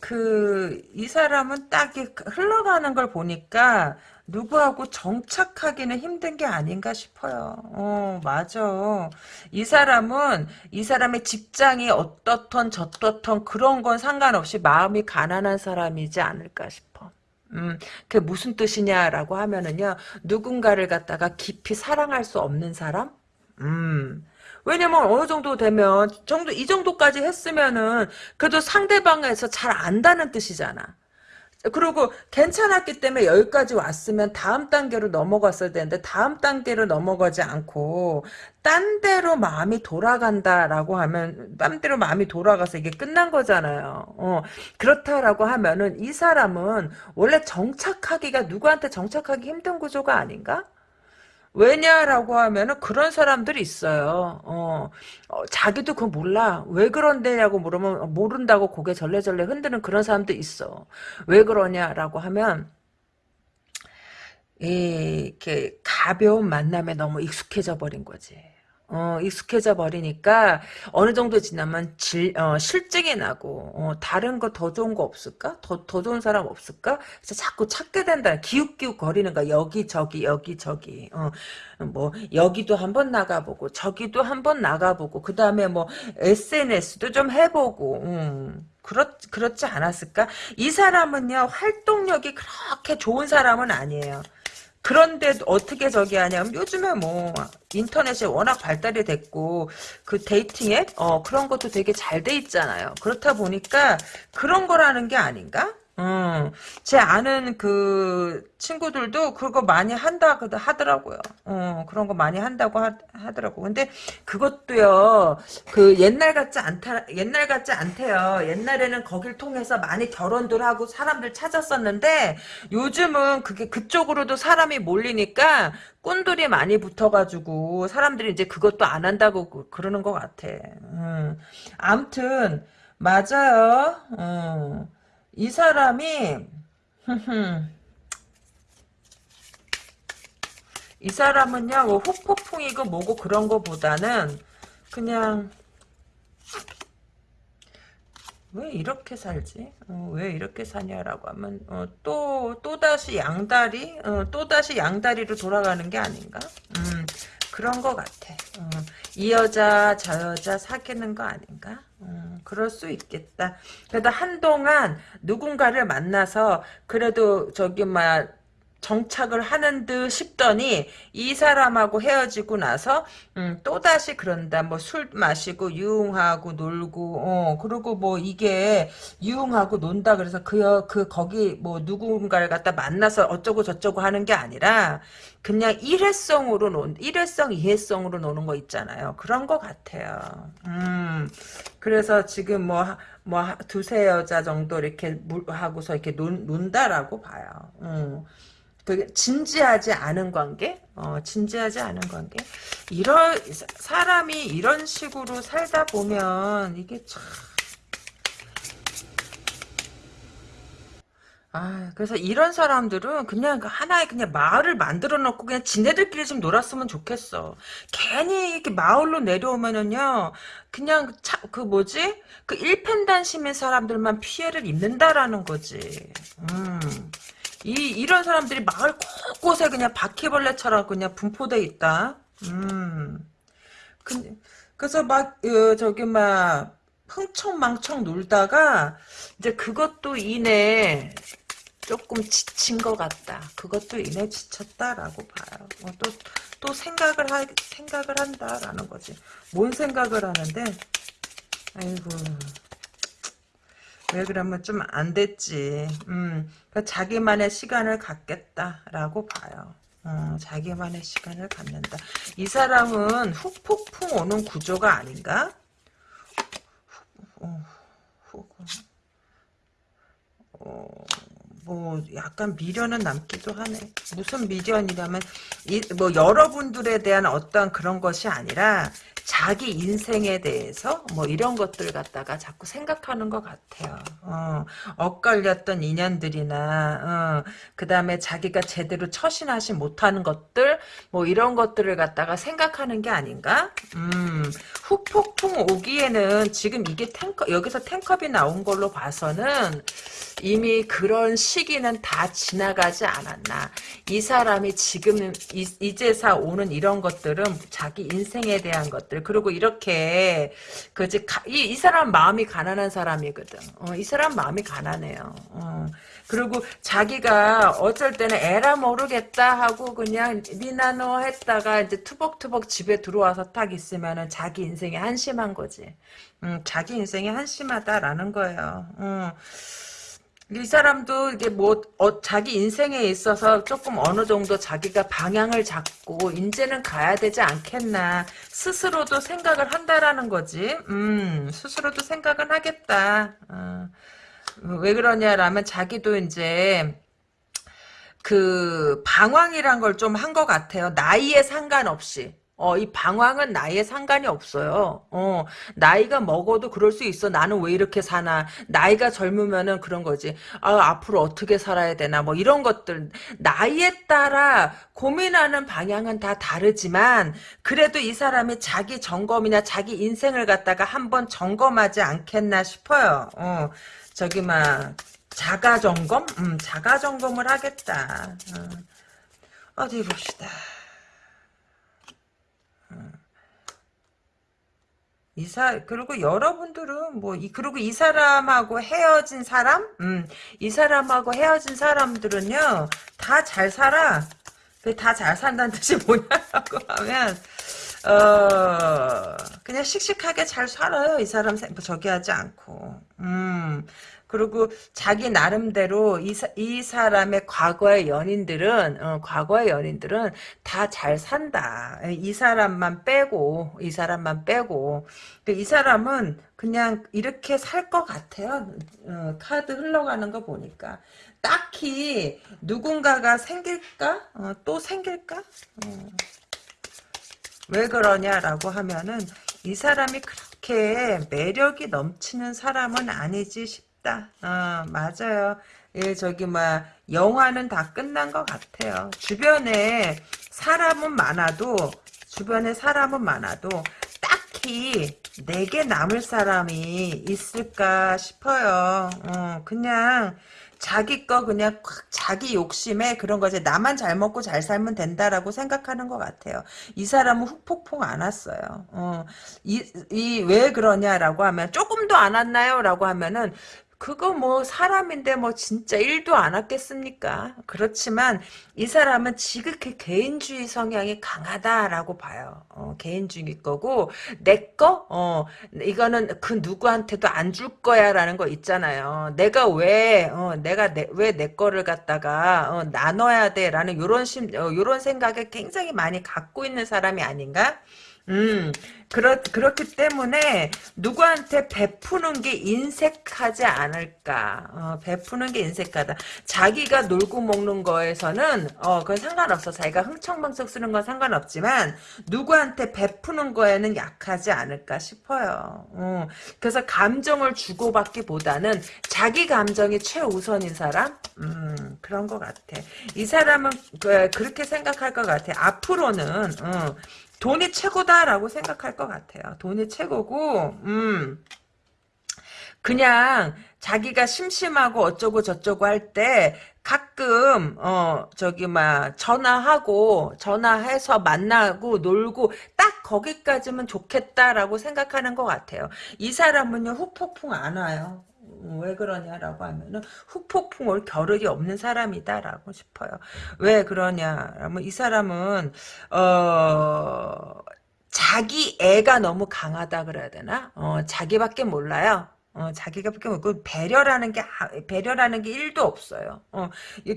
그, 이 사람은 딱 흘러가는 걸 보니까, 누구하고 정착하기는 힘든 게 아닌가 싶어요. 어, 맞아. 이 사람은, 이 사람의 직장이 어떻던 저떻던 그런 건 상관없이 마음이 가난한 사람이지 않을까 싶어. 음, 그게 무슨 뜻이냐라고 하면은요, 누군가를 갖다가 깊이 사랑할 수 없는 사람? 음, 왜냐면 어느 정도 되면, 정도, 이 정도까지 했으면은, 그래도 상대방에서 잘 안다는 뜻이잖아. 그리고 괜찮았기 때문에 여기까지 왔으면 다음 단계로 넘어갔어야 되는데 다음 단계로 넘어가지 않고 딴 데로 마음이 돌아간다라고 하면 딴 데로 마음이 돌아가서 이게 끝난 거잖아요. 어, 그렇다라고 하면은 이 사람은 원래 정착하기가 누구한테 정착하기 힘든 구조가 아닌가? 왜냐라고 하면은 그런 사람들이 있어요. 어, 어, 자기도 그거 몰라. 왜 그런데냐고 물으면 모른다고 고개 절레절레 흔드는 그런 사람도 있어. 왜 그러냐라고 하면 이렇게 가벼운 만남에 너무 익숙해져 버린 거지. 어, 익숙해져 버리니까 어느 정도 지나면 질, 어, 실증이 나고 어, 다른 거 더 좋은 거 없을까? 더, 더 좋은 사람 없을까? 그래서 자꾸 찾게 된다. 기웃기웃 거리는 거야. 여기 저기 여기 저기 어, 뭐 여기도 한번 나가보고 저기도 한번 나가보고 그 다음에 뭐 SNS도 좀 해보고 음. 그렇, 그렇지 않았을까? 이 사람은요, 활동력이 그렇게 좋은 사람은 아니에요. 그런데 어떻게 저기 하냐면 요즘에 뭐 인터넷이 워낙 발달이 됐고 그 dating 앱 어, 그런 것도 되게 잘 돼 있잖아요. 그렇다 보니까 그런 거라는 게 아닌가? 음, 제 아는 그 친구들도 그거 많이 한다 하더라고요. 어, 그런 거 많이 한다고 하, 더라고 근데 그것도요, 그 옛날 같지 않다, 옛날 같지 않대요. 옛날에는 거길 통해서 많이 결혼들 하고 사람들 찾았었는데 요즘은 그게 그쪽으로도 사람이 몰리니까 꾼들이 많이 붙어가지고 사람들이 이제 그것도 안 한다고 그, 그러는 것 같아. 음, 암튼 맞아요. 음. 이 사람이 이 사람은요 뭐 후폭풍이고 뭐고 그런 거보다는 그냥 왜 이렇게 살지? 어, 왜 이렇게 사냐라고 하면 어, 또 또다시 양다리 어, 또다시 양다리로 돌아가는 게 아닌가? 음, 그런 것 같아. 어, 이 여자 저 여자 사귀는 거 아닌가? 음, 그럴 수 있겠다. 그래도 한동안 누군가를 만나서 그래도 저기 막 정착을 하는 듯 싶더니 이 사람하고 헤어지고 나서 음, 또다시 그런다. 뭐 술 마시고 유흥하고 놀고 어 그리고 뭐 이게 유흥하고 논다 그래서 그, 그 거기 뭐 누군가를 갖다 만나서 어쩌고 저쩌고 하는 게 아니라 그냥 일회성으로 논 일회성 이회성으로 노는 거 있잖아요. 그런 거 같아요. 음 그래서 지금 뭐뭐 두세 여자 정도 이렇게 물 하고서 이렇게 논, 논다라고 봐요. 음. 진지하지 않은 관계, 어, 진지하지 않은 관계. 이런 사람이 이런 식으로 살다 보면 이게 참. 아, 그래서 이런 사람들은 그냥 그 하나의 그냥 마을을 만들어 놓고 그냥 지네들끼리 좀 놀았으면 좋겠어. 괜히 이렇게 마을로 내려오면은요, 그냥 차, 그 뭐지? 그 일편단심인 사람들만 피해를 입는다라는 거지. 음. 이, 이런 사람들이 마을 곳곳에 그냥 바퀴벌레처럼 그냥 분포돼 있다. 음. 그, 그래서 막, 어, 저기, 막, 흥청망청 놀다가, 이제 그것도 이내 조금 지친 것 같다. 그것도 이내 지쳤다라고 봐요. 어, 또, 또 생각을 하, 생각을 한다라는 거지. 뭔 생각을 하는데, 아이고. 왜 그러면 좀 안 됐지. 음, 그러니까 자기만의 시간을 갖겠다라고 봐요. 어, 자기만의 시간을 갖는다. 이 사람은 후폭풍 오는 구조가 아닌가? 어, 어, 뭐 약간 미련은 남기도 하네. 무슨 미련이냐면 이, 뭐 여러분들에 대한 어떤 그런 것이 아니라 자기 인생에 대해서 뭐 이런 것들 갖다가 자꾸 생각하는 것 같아요. 어, 엇갈렸던 인연들이나 어, 그 다음에 자기가 제대로 처신하지 못하는 것들 뭐 이런 것들을 갖다가 생각하는 게 아닌가? 음, 후폭풍 오기에는 지금 이게 탱커 여기서 탱컵이 나온 걸로 봐서는 이미 그런 시기는 다 지나가지 않았나. 이 사람이 지금 이, 제사 오는 이런 것들은 자기 인생에 대한 것들 그리고 이렇게 그지 이, 이 사람 마음이 가난한 사람이거든. 어, 이 사람 마음이 가난해요. 어. 그리고 자기가 어쩔 때는 에라 모르겠다 하고 그냥 미나노 했다가 이제 투벅투벅 집에 들어와서 딱 있으면은 자기 인생이 한심한 거지. 음, 자기 인생이 한심하다라는 거예요. 음. 이 사람도 이게 뭐 어, 자기 인생에 있어서 조금 어느 정도 자기가 방향을 잡고 이제는 가야 되지 않겠나 스스로도 생각을 한다라는 거지. 음, 스스로도 생각은 하겠다. 어. 왜 그러냐라면 자기도 이제 그 방황이란 걸 좀 한 것 같아요. 나이에 상관없이. 어, 이 방황은 나이에 상관이 없어요. 어, 나이가 먹어도 그럴 수 있어. 나는 왜 이렇게 사나. 나이가 젊으면은 그런 거지. 아, 앞으로 어떻게 살아야 되나. 뭐 이런 것들. 나이에 따라 고민하는 방향은 다 다르지만, 그래도 이 사람이 자기 점검이나 자기 인생을 갖다가 한번 점검하지 않겠나 싶어요. 어, 저기, 막, 자가 점검? 음, 자가 점검을 하겠다. 어. 어디 봅시다. 이사 그리고 여러분들은 뭐 이 그리고 이 사람하고 헤어진 사람, 음, 이 사람하고 헤어진 사람들은요 다 잘 살아. 다 잘 산다는 뜻이 뭐냐고 하면 어 그냥 씩씩하게 잘 살아요. 이 사람 저기 하지 않고. 음 그리고 자기 나름대로 이, 사, 이 사람의 과거의 연인들은 어, 과거의 연인들은 다 잘 산다. 이 사람만 빼고 이 사람만 빼고 그이 사람은 그냥 이렇게 살 것 같아요. 어, 카드 흘러가는 거 보니까 딱히 누군가가 생길까? 어, 또 생길까? 어. 왜 그러냐라고 하면은 이 사람이 그렇게 매력이 넘치는 사람은 아니지 싶 싶다. 어, 맞아요. 예, 저기, 막, 영화는 다 끝난 것 같아요. 주변에 사람은 많아도, 주변에 사람은 많아도, 딱히 내게 남을 사람이 있을까 싶어요. 어, 그냥, 자기 거 그냥 콱 자기 욕심에 그런 거지 나만 잘 먹고 잘 살면 된다라고 생각하는 것 같아요. 이 사람은 훅폭풍 안 왔어요. 어, 이왜 그러냐라고 하면 조금도 안 왔나요?라고 하면은 그거 뭐 사람인데 뭐 진짜 일도 안 왔겠습니까? 그렇지만 이 사람은 지극히 개인주의 성향이 강하다라고 봐요. 어, 개인주의 거고 내 거? 어, 이거는 그 누구한테도 안 줄 거야라는 거 있잖아요. 내가 왜 어, 내가 왜 내 거를 갖다가 어, 나눠야 돼라는 요런 심 어, 요런 생각을 굉장히 많이 갖고 있는 사람이 아닌가? 음, 그렇, 그렇기 때문에 누구한테 베푸는 게 인색하지 않을까. 어, 베푸는 게 인색하다. 자기가 놀고 먹는 거에서는, 어, 그건 상관없어. 자기가 흥청망청 쓰는 건 상관없지만, 누구한테 베푸는 거에는 약하지 않을까 싶어요. 어, 그래서 감정을 주고받기 보다는 자기 감정이 최우선인 사람? 음, 그런 것 같아. 이 사람은 그, 그렇게 생각할 것 같아. 앞으로는, 어, 돈이 최고다라고 생각할 것 같아요. 돈이 최고고, 음, 그냥 자기가 심심하고 어쩌고 저쩌고 할 때 가끔 어 저기 막 전화하고 전화해서 만나고 놀고 딱 거기까지면 좋겠다라고 생각하는 것 같아요. 이 사람은요 후폭풍 안 와요. 왜 그러냐라고 하면은 후폭풍 올 겨를이 없는 사람이다라고 싶어요. 왜 그러냐라면 이 사람은 어 자기 애가 너무 강하다 그래야 되나? 어 자기밖에 몰라요. 어, 자기가 그 배려라는 게 배려라는 게 1도 없어요. 어,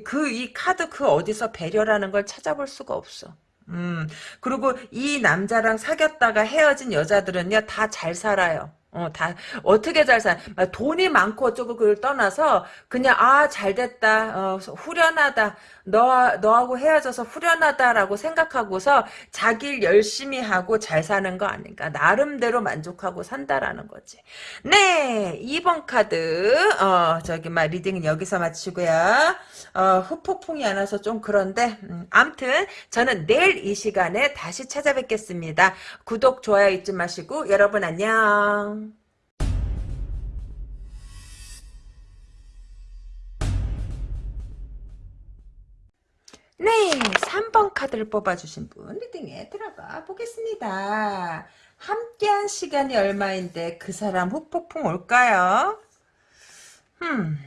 그 이 카드 그 어디서 배려라는 걸 찾아볼 수가 없어. 음, 그리고 이 남자랑 사귀었다가 헤어진 여자들은요, 다 잘 살아요. 어, 다, 어떻게 잘 살, 돈이 많고 어쩌고 그걸 떠나서, 그냥, 아, 잘 됐다, 어, 후련하다, 너, 너하고 헤어져서 후련하다라고 생각하고서 자기 일 열심히 하고 잘 사는 거 아닌가. 나름대로 만족하고 산다라는 거지. 네, 2번 카드, 어, 저기, 막, reading은 여기서 마치고요. 어, 후폭풍이 안 와서 좀 그런데, 음, 암튼, 저는 내일 이 시간에 다시 찾아뵙겠습니다. 구독, 좋아요 잊지 마시고, 여러분 안녕. 네, 3번 카드를 뽑아주신 분 리딩에 들어가 보겠습니다. 함께한 시간이 얼마인데 그 사람 후폭풍 올까요? 음,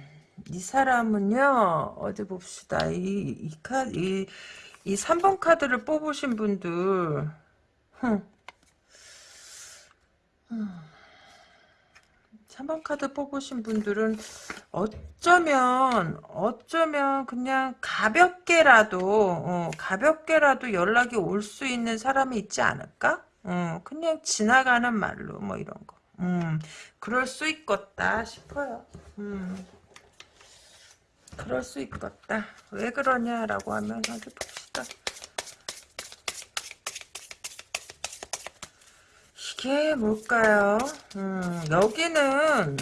이 사람은요, 어디 봅시다. 이, 이 카드, 이, 이 3번 카드를 뽑으신 분들, 흠. 음. 3번 카드 뽑으신 분들은 어쩌면 어쩌면 그냥 가볍게라도 어, 가볍게라도 연락이 올 수 있는 사람이 있지 않을까? 어, 그냥 지나가는 말로 뭐 이런 거. 음, 그럴 수 있겠다 싶어요. 음, 그럴 수 있겠다. 왜 그러냐라고 하면 어디 봅시다. 이게 뭘까요? 음, 여기는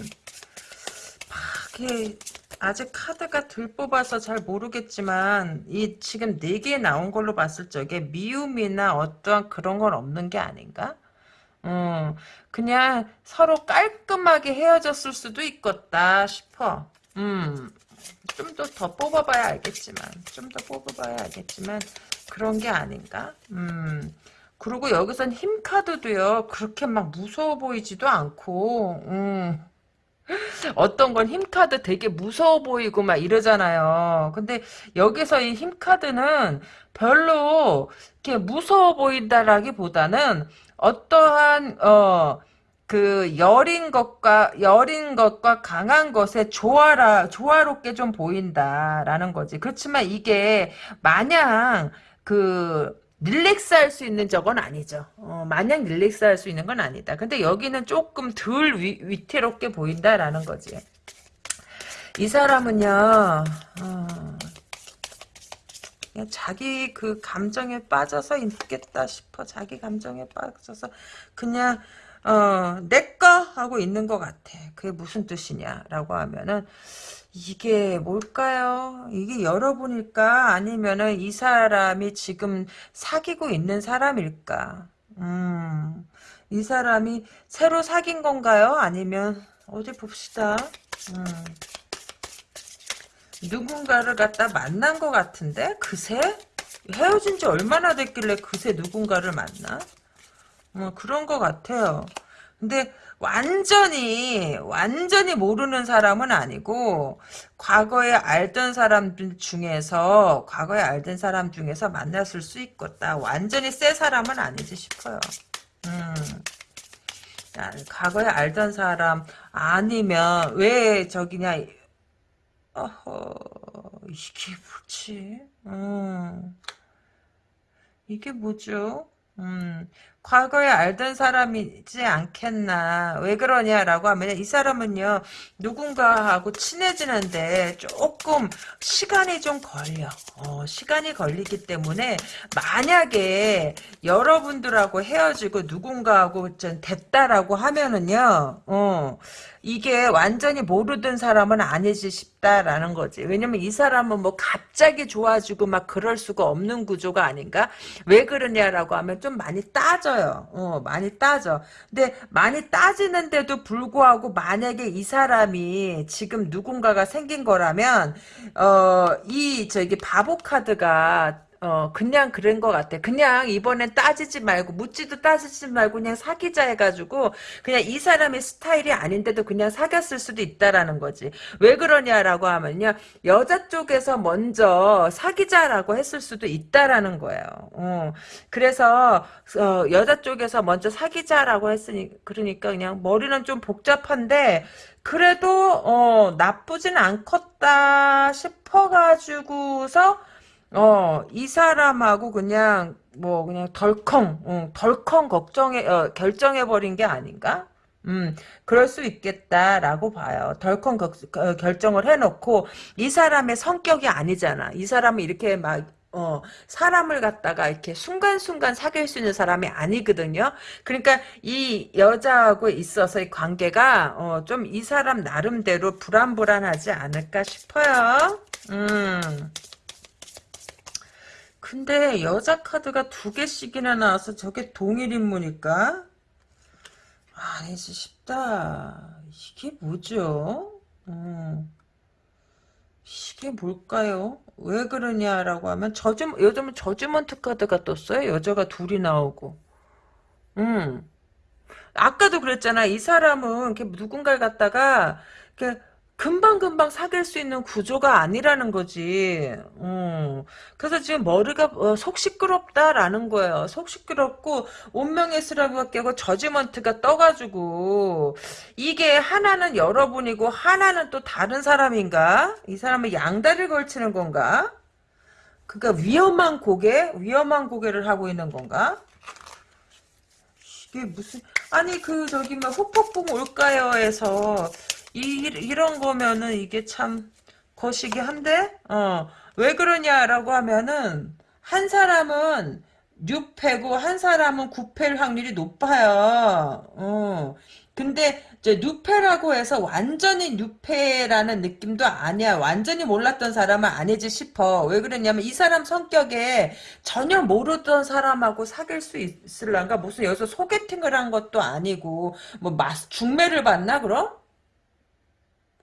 이게 아직 카드가 덜 뽑아서 잘 모르겠지만 이 지금 네 개 나온 걸로 봤을 적에 미움이나 어떠한 그런 건 없는 게 아닌가? 음, 그냥 서로 깔끔하게 헤어졌을 수도 있겠다 싶어. 음, 좀 더 더 뽑아봐야 알겠지만, 좀 더 뽑아봐야 알겠지만 그런 게 아닌가? 음. 그리고 여기선 힘 카드도요. 그렇게 막 무서워 보이지도 않고 음. 어떤 건 힘카드 되게 무서워 보이고 막 이러잖아요. 근데 여기서 이 힘카드는 별로 이렇게 무서워 보인다라기보다는 어떠한 어 그 여린 것과 여린 것과 강한 것에 조화라 조화롭게 좀 보인다라는 거지. 그렇지만 이게 마냥 그 릴렉스 할 수 있는 적은 아니죠. 어, 마냥 릴렉스 할 수 있는 건 아니다. 근데 여기는 조금 덜 위, 위태롭게 보인다라는 거지. 이 사람은요, 어, 그냥 자기 그 감정에 빠져서 있겠다 싶어. 자기 감정에 빠져서 그냥 어, 내꺼 하고 있는 것 같아. 그게 무슨 뜻이냐라고 하면은 이게 뭘까요? 이게 여러분일까? 아니면은 이 사람이 지금 사귀고 있는 사람일까? 음, 이 사람이 새로 사귄 건가요? 아니면 어디 봅시다. 음, 누군가를 갖다 만난 것 같은데? 그새? 헤어진 지 얼마나 됐길래 그새 누군가를 만나? 어, 그런 것 같아요. 근데 완전히 완전히 모르는 사람은 아니고 과거에 알던 사람들 중에서 과거에 알던 사람 중에서 만났을 수 있겠다. 완전히 새 사람은 아니지 싶어요. 음. 과거에 알던 사람 아니면 왜 저기냐 어허 이게 뭐지? 음. 이게 뭐죠? 음, 과거에 알던 사람이지 않겠나. 왜 그러냐라고 하면 이 사람은요, 누군가하고 친해지는데 조금 시간이 좀 걸려. 어, 시간이 걸리기 때문에 만약에 여러분들하고 헤어지고 누군가하고 좀 됐다라고 하면은요, 어, 이게 완전히 모르던 사람은 아니지 싶다라는 거지. 왜냐면 이 사람은 뭐 갑자기 좋아지고 막 그럴 수가 없는 구조가 아닌가? 왜 그러냐라고 하면 좀 많이 따져 요. 어, 많이 따져. 근데 많이 따지는데도 불구하고 만약에 이 사람이 지금 누군가가 생긴 거라면, 어, 이 저기 바보 카드가 어, 그냥 그런 것 같아. 그냥 이번엔 따지지 말고, 묻지도 따지지 말고, 그냥 사귀자 해가지고, 그냥 이 사람의 스타일이 아닌데도 그냥 사귀었을 수도 있다라는 거지. 왜 그러냐라고 하면요. 여자 쪽에서 먼저 사귀자라고 했을 수도 있다라는 거예요. 어, 그래서, 어, 여자 쪽에서 먼저 사귀자라고 했으니, 그러니까 그냥 머리는 좀 복잡한데, 그래도, 어, 나쁘진 않겠다 싶어가지고서, 어, 이 사람하고 그냥, 뭐, 그냥 덜컹, 어, 덜컹 걱정해, 어, 결정해 버린 게 아닌가? 음, 그럴 수 있겠다라고 봐요. 덜컹 거, 어, 결정을 해놓고, 이 사람의 성격이 아니잖아. 이 사람은 이렇게 막, 어, 사람을 갖다가 이렇게 순간순간 사귈 수 있는 사람이 아니거든요. 그러니까 이 여자하고 있어서 이 관계가, 어, 좀 이 사람 나름대로 불안불안하지 않을까 싶어요. 음. 근데 여자 카드가 두 개씩이나 나와서 저게 동일 인물일까? 아니지 싶다. 이게 뭐죠? 음. 이게 뭘까요? 왜 그러냐라고 하면 저주 요즘은 저주먼트 카드가 떴어요. 여자가 둘이 나오고. 음. 아까도 그랬잖아. 이 사람은 이렇게 누군가를 갖다가 이렇게 금방금방 사귈 수 있는 구조가 아니라는 거지. 어. 그래서 지금 머리가 어, 속 시끄럽다라는 거예요. 속 시끄럽고 운명의 쓰라비가 깨고 저지먼트가 떠가지고 이게 하나는 여러분이고 하나는 또 다른 사람인가? 이 사람은 양다리를 걸치는 건가? 그러니까 위험한 고개? 위험한 고개를 하고 있는 건가? 이게 무슨 아니 그 저기 뭐 후폭풍 올까요에서 이, 이런 거면은 이게 참 거시기 한데 어, 왜 그러냐라고 하면은 한 사람은 6패고 한 사람은 9패일 확률이 높아요. 어. 근데 이제 뉴페라고 해서 완전히 뉴페라는 느낌도 아니야. 완전히 몰랐던 사람은 아니지 싶어. 왜 그러냐면 이 사람 성격에 전혀 모르던 사람하고 사귈 수 있을란가? 무슨 여기서 소개팅을 한 것도 아니고 뭐 중매를 받나 그럼?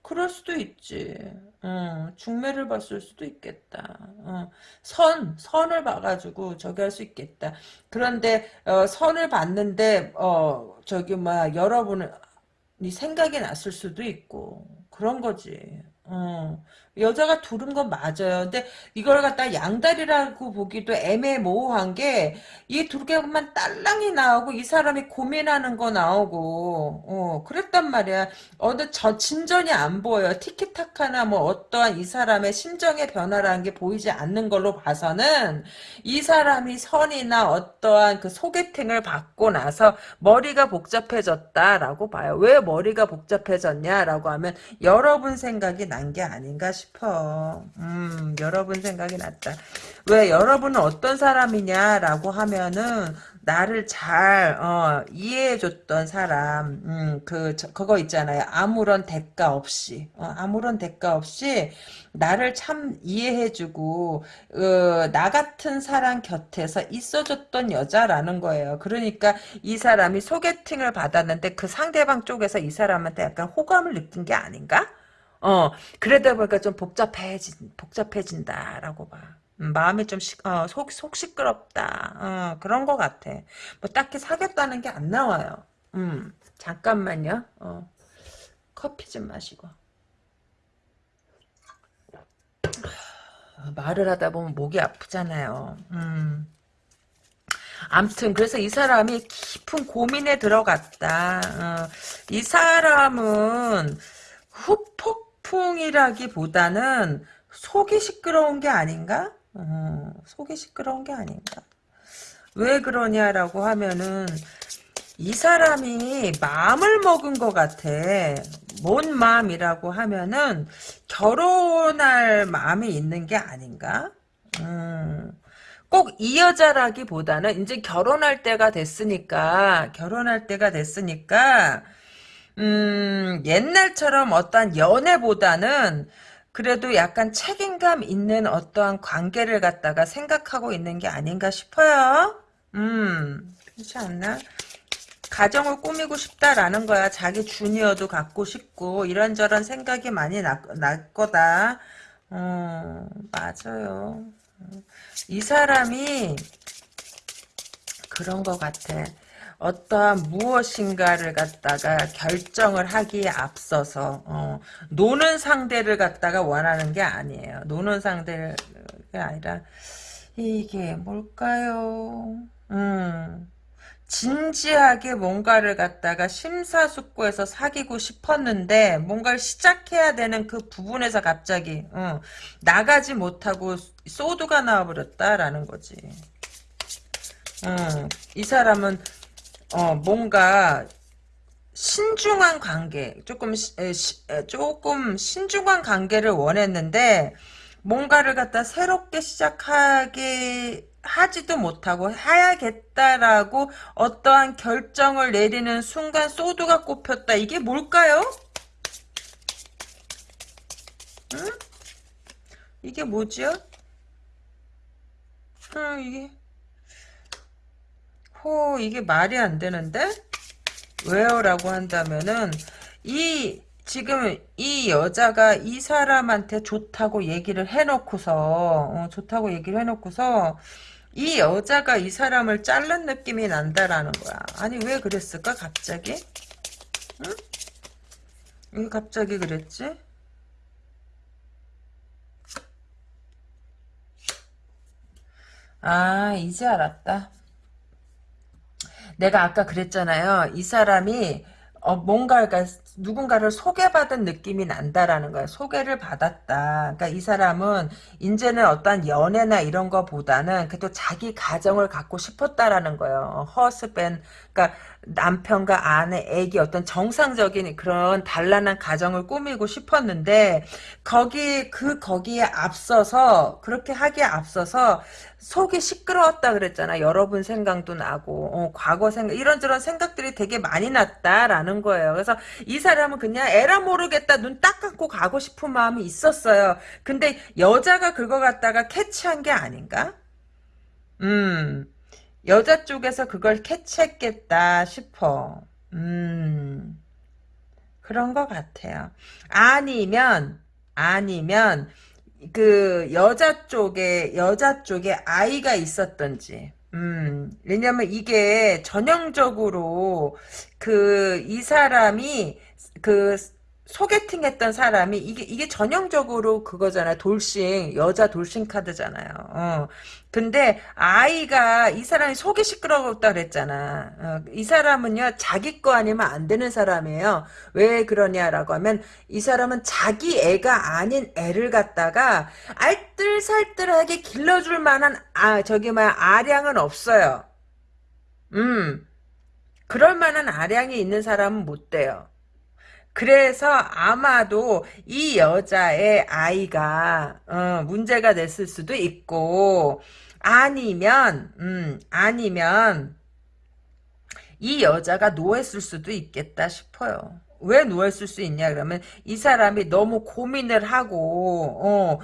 그럴 수도 있지. 어, 중매를 봤을 수도 있겠다. 어, 선, 선을 봐가지고 저기 할 수 있겠다. 그런데 어, 선을 봤는데 어, 저기 막 여러분이 생각이 났을 수도 있고 그런 거지. 어, 여자가 두른 건 맞아요. 근데 이걸 갖다 양다리라고 보기도 애매모호한 게 이 두 개만 딸랑이 나오고 이 사람이 고민하는 거 나오고 어 그랬단 말이야. 어느 저 진전이 안 보여요. 티키타카나 뭐 어떠한 이 사람의 심정의 변화라는 게 보이지 않는 걸로 봐서는 이 사람이 선이나 어떠한 그 소개팅을 받고 나서 머리가 복잡해졌다라고 봐요. 왜 머리가 복잡해졌냐라고 하면 여러분 생각이 난 게 아닌가 싶어요. 싶어. 음, 여러분 생각이 났다. 왜 여러분은 어떤 사람이냐라고 하면은 나를 잘 어, 이해해줬던 사람 음, 그 저, 그거 있잖아요 아무런 대가 없이 어, 아무런 대가 없이 나를 참 이해해주고 어, 나 같은 사람 곁에서 있어줬던 여자라는 거예요 그러니까 이 사람이 소개팅을 받았는데 그 상대방 쪽에서 이 사람한테 약간 호감을 느낀 게 아닌가? 어 그러다 보니까 좀 복잡해진 복잡해진다라고 봐. 음, 마음이 좀 시, 어, 속, 속 시끄럽다. 어, 그런 것 같아. 뭐 딱히 사귀었다는 게 안 나와요. 음, 잠깐만요. 어, 커피 좀 마시고. 말을 하다 보면 목이 아프잖아요. 음. 암튼 그래서 이 사람이 깊은 고민에 들어갔다. 어, 이 사람은 후폭 풍이라기보다는 속이 시끄러운 게 아닌가? 어, 속이 시끄러운 게 아닌가? 왜 그러냐라고 하면은 이 사람이 마음을 먹은 것 같아. 뭔 마음이라고 하면은 결혼할 마음이 있는 게 아닌가? 음, 꼭이 여자라기보다는 이제 결혼할 때가 됐으니까 결혼할 때가 됐으니까 음, 옛날처럼 어떠한 연애보다는 그래도 약간 책임감 있는 어떠한 관계를 갖다가 생각하고 있는 게 아닌가 싶어요. 음, 그렇지 않나? 가정을 꾸미고 싶다라는 거야. 자기 주니어도 갖고 싶고 이런저런 생각이 많이 날, 날 거다. 어, 맞아요. 이 사람이 그런 것 같아. 어떠한 무엇인가를 갖다가 결정을 하기에 앞서서 어, 노는 상대를 갖다가 원하는 게 아니에요. 노는 상대가 아니라 이게 뭘까요? 음, 진지하게 뭔가를 갖다가 심사숙고해서 사귀고 싶었는데 뭔가를 시작해야 되는 그 부분에서 갑자기 어, 나가지 못하고 소드가 나와버렸다라는 거지. 음, 이 사람은 어, 뭔가 신중한 관계, 조금 에, 시, 에, 조금 신중한 관계를 원했는데 뭔가를 갖다 새롭게 시작하게 하지도 못하고 해야겠다라고 어떠한 결정을 내리는 순간 소드가 꼽혔다. 이게 뭘까요? 응? 이게 뭐지요? 응, 이게 호 이게 말이 안 되는데 왜요? 라고 한다면은 이 지금 이 여자가 이 사람한테 좋다고 얘기를 해놓고서 어, 좋다고 얘기를 해놓고서 이 여자가 이 사람을 자른 느낌이 난다라는 거야. 아니 왜 그랬을까 갑자기? 응? 왜 갑자기 그랬지? 아 이제 알았다. 내가 아까 그랬잖아요. 이 사람이 어, 뭔가, 그 누군가를 소개받은 느낌이 난다라는 거야. 소개를 받았다. 그러니까 이 사람은, 이제는 어떤 연애나 이런 거보다는, 그래도 자기 가정을 갖고 싶었다라는 거예요. 허스밴, 그러니까 남편과 아내, 애기 어떤 정상적인 그런 단란한 가정을 꾸미고 싶었는데, 거기, 그, 거기에 앞서서, 그렇게 하기에 앞서서, 속이 시끄러웠다 그랬잖아. 여러분 생각도 나고 어, 과거 생각 이런저런 생각들이 되게 많이 났다라는 거예요. 그래서 이 사람은 그냥 에라 모르겠다 눈 딱 감고 가고 싶은 마음이 있었어요. 근데 여자가 그거 갖다가 캐치한 게 아닌가? 음 여자 쪽에서 그걸 캐치했겠다 싶어. 음 그런 것 같아요. 아니면 아니면 그 여자 쪽에 여자 쪽에 아이가 있었던지 음 왜냐면 이게 전형적으로 그 이 사람이 그 소개팅 했던 사람이 이게 이게 전형적으로 그거잖아요. 돌싱 여자 돌싱 카드잖아요. 어. 근데 아이가 이 사람이 속이 시끄러웠다 그랬잖아. 어. 이 사람은요 자기 거 아니면 안 되는 사람이에요. 왜 그러냐라고 하면 이 사람은 자기 애가 아닌 애를 갖다가 알뜰살뜰하게 길러줄 만한 아 저기 뭐야 아량은 없어요. 음 그럴 만한 아량이 있는 사람은 못 돼요. 그래서 아마도 이 여자의 아이가 어, 문제가 됐을 수도 있고 아니면 음 아니면 이 여자가 노했을 수도 있겠다 싶어요. 왜 누웠을 수 있냐 그러면 이 사람이 너무 고민을 하고 어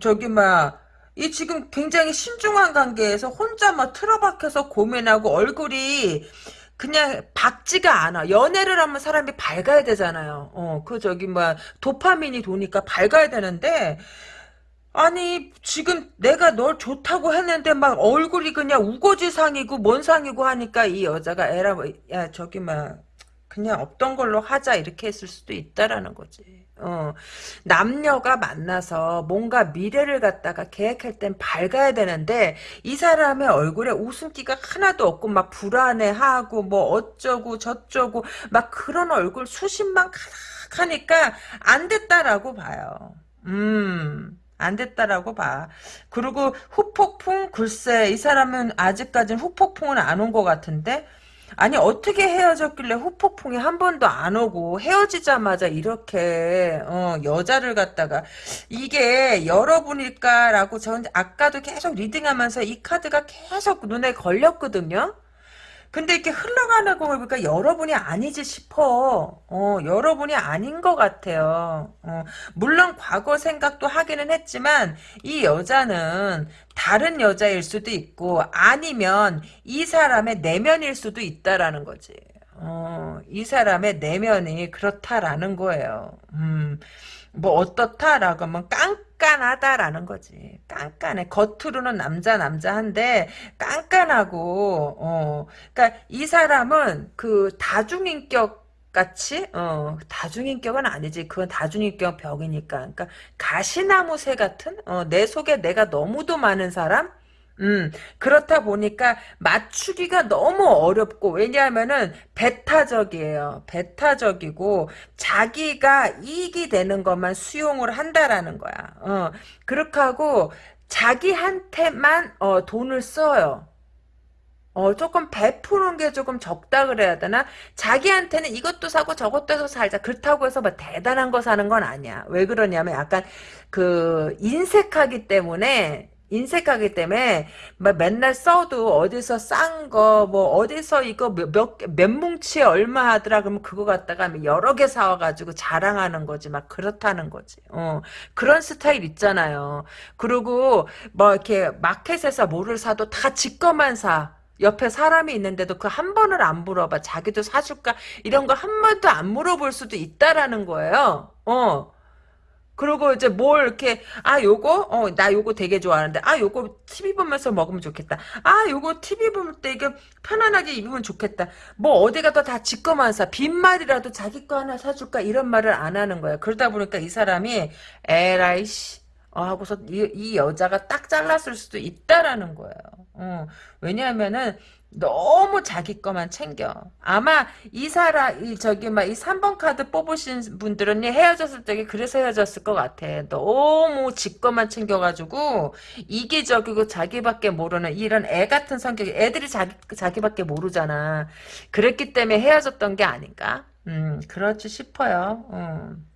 저기 막이 지금 굉장히 신중한 관계에서 혼자 막 틀어박혀서 고민하고 얼굴이 그냥 밝지가 않아. 연애를 하면 사람이 밝아야 되잖아요. 어, 그 저기 뭐 도파민이 도니까 밝아야 되는데 아니 지금 내가 널 좋다고 했는데 막 얼굴이 그냥 우거지상이고 뭔 상이고 하니까 이 여자가 에라 뭐, 야 저기 막 그냥 없던 걸로 하자 이렇게 했을 수도 있다라는 거지. 어, 남녀가 만나서 뭔가 미래를 갖다가 계획할 땐 밝아야 되는데 이 사람의 얼굴에 웃음기가 하나도 없고 막 불안해하고 뭐 어쩌고 저쩌고 막 그런 얼굴 수십만 가득하니까 안 됐다라고 봐요. 음. 안 됐다라고 봐. 그리고 후폭풍 글쎄 이 사람은 아직까지는 후폭풍은 안 온 것 같은데 아니 어떻게 헤어졌길래 후폭풍이 한 번도 안 오고 헤어지자마자 이렇게 어, 여자를 갖다가 이게 여러분일까라고 저는 아까도 계속 리딩하면서 이 카드가 계속 눈에 걸렸거든요. 근데 이렇게 흘러가는 거 보니까 여러분이 아니지 싶어. 어, 여러분이 아닌 것 같아요. 어, 물론 과거 생각도 하기는 했지만 이 여자는 다른 여자일 수도 있고 아니면 이 사람의 내면일 수도 있다라는 거지. 어, 이 사람의 내면이 그렇다라는 거예요. 음, 뭐 어떻다라고 하면 깐깐하다라는 거지. 깐깐해. 겉으로는 남자 남자한데 깐깐하고 어. 그러니까 이 사람은 그 다중인격 같이 어 다중인격은 아니지 그건 다중인격 벽이니까 그러니까 가시나무 새 같은 어, 내 속에 내가 너무도 많은 사람 음, 그렇다 보니까 맞추기가 너무 어렵고, 왜냐하면은 배타적이에요. 배타적이고, 자기가 이익이 되는 것만 수용을 한다라는 거야. 어, 그렇게 하고, 자기한테만, 어, 돈을 써요. 어, 조금 베푸는 게 조금 적다 그래야 되나? 자기한테는 이것도 사고 저것도 해서 살자. 그렇다고 해서 뭐 대단한 거 사는 건 아니야. 왜 그러냐면 약간 그 인색하기 때문에 인색하기 때문에 막 맨날 써도 어디서 싼 거 뭐 어디서 이거 몇몇 뭉치에 얼마 하더라 그러면 그거 갖다가 여러 개 사와가지고 자랑하는 거지 막 그렇다는 거지. 어 그런 스타일 있잖아요. 그리고 뭐 이렇게 마켓에서 뭐를 사도 다 지꺼만 사. 옆에 사람이 있는데도 그 한 번을 안 물어봐. 자기도 사줄까? 이런 거 한 번도 안 물어볼 수도 있다라는 거예요. 어 그리고 이제 뭘 이렇게 아 요거? 어 나 요거 되게 좋아하는데. 아 요거 TV 보면서 먹으면 좋겠다. 아 요거 TV 볼 때 이게 편안하게 입으면 좋겠다. 뭐 어디 가도 다 지꺼만 사. 빈말이라도 자기 거 하나 사줄까? 이런 말을 안 하는 거야 그러다 보니까 이 사람이 에라이 씨. 어, 하고서 이, 이, 여자가 딱 잘랐을 수도 있다라는 거예요. 어, 왜냐하면은 너무 자기 거만 챙겨. 아마 이 사람, 이 저기 막 이 3번 카드 뽑으신 분들은 헤어졌을 때 그래서 헤어졌을 것 같아. 너무 지 거만 챙겨가지고 이기적이고 자기밖에 모르는 이런 애 같은 성격이 애들이 자기 자기밖에 모르잖아. 그랬기 때문에 헤어졌던 게 아닌가? 음, 그렇지 싶어요. 음.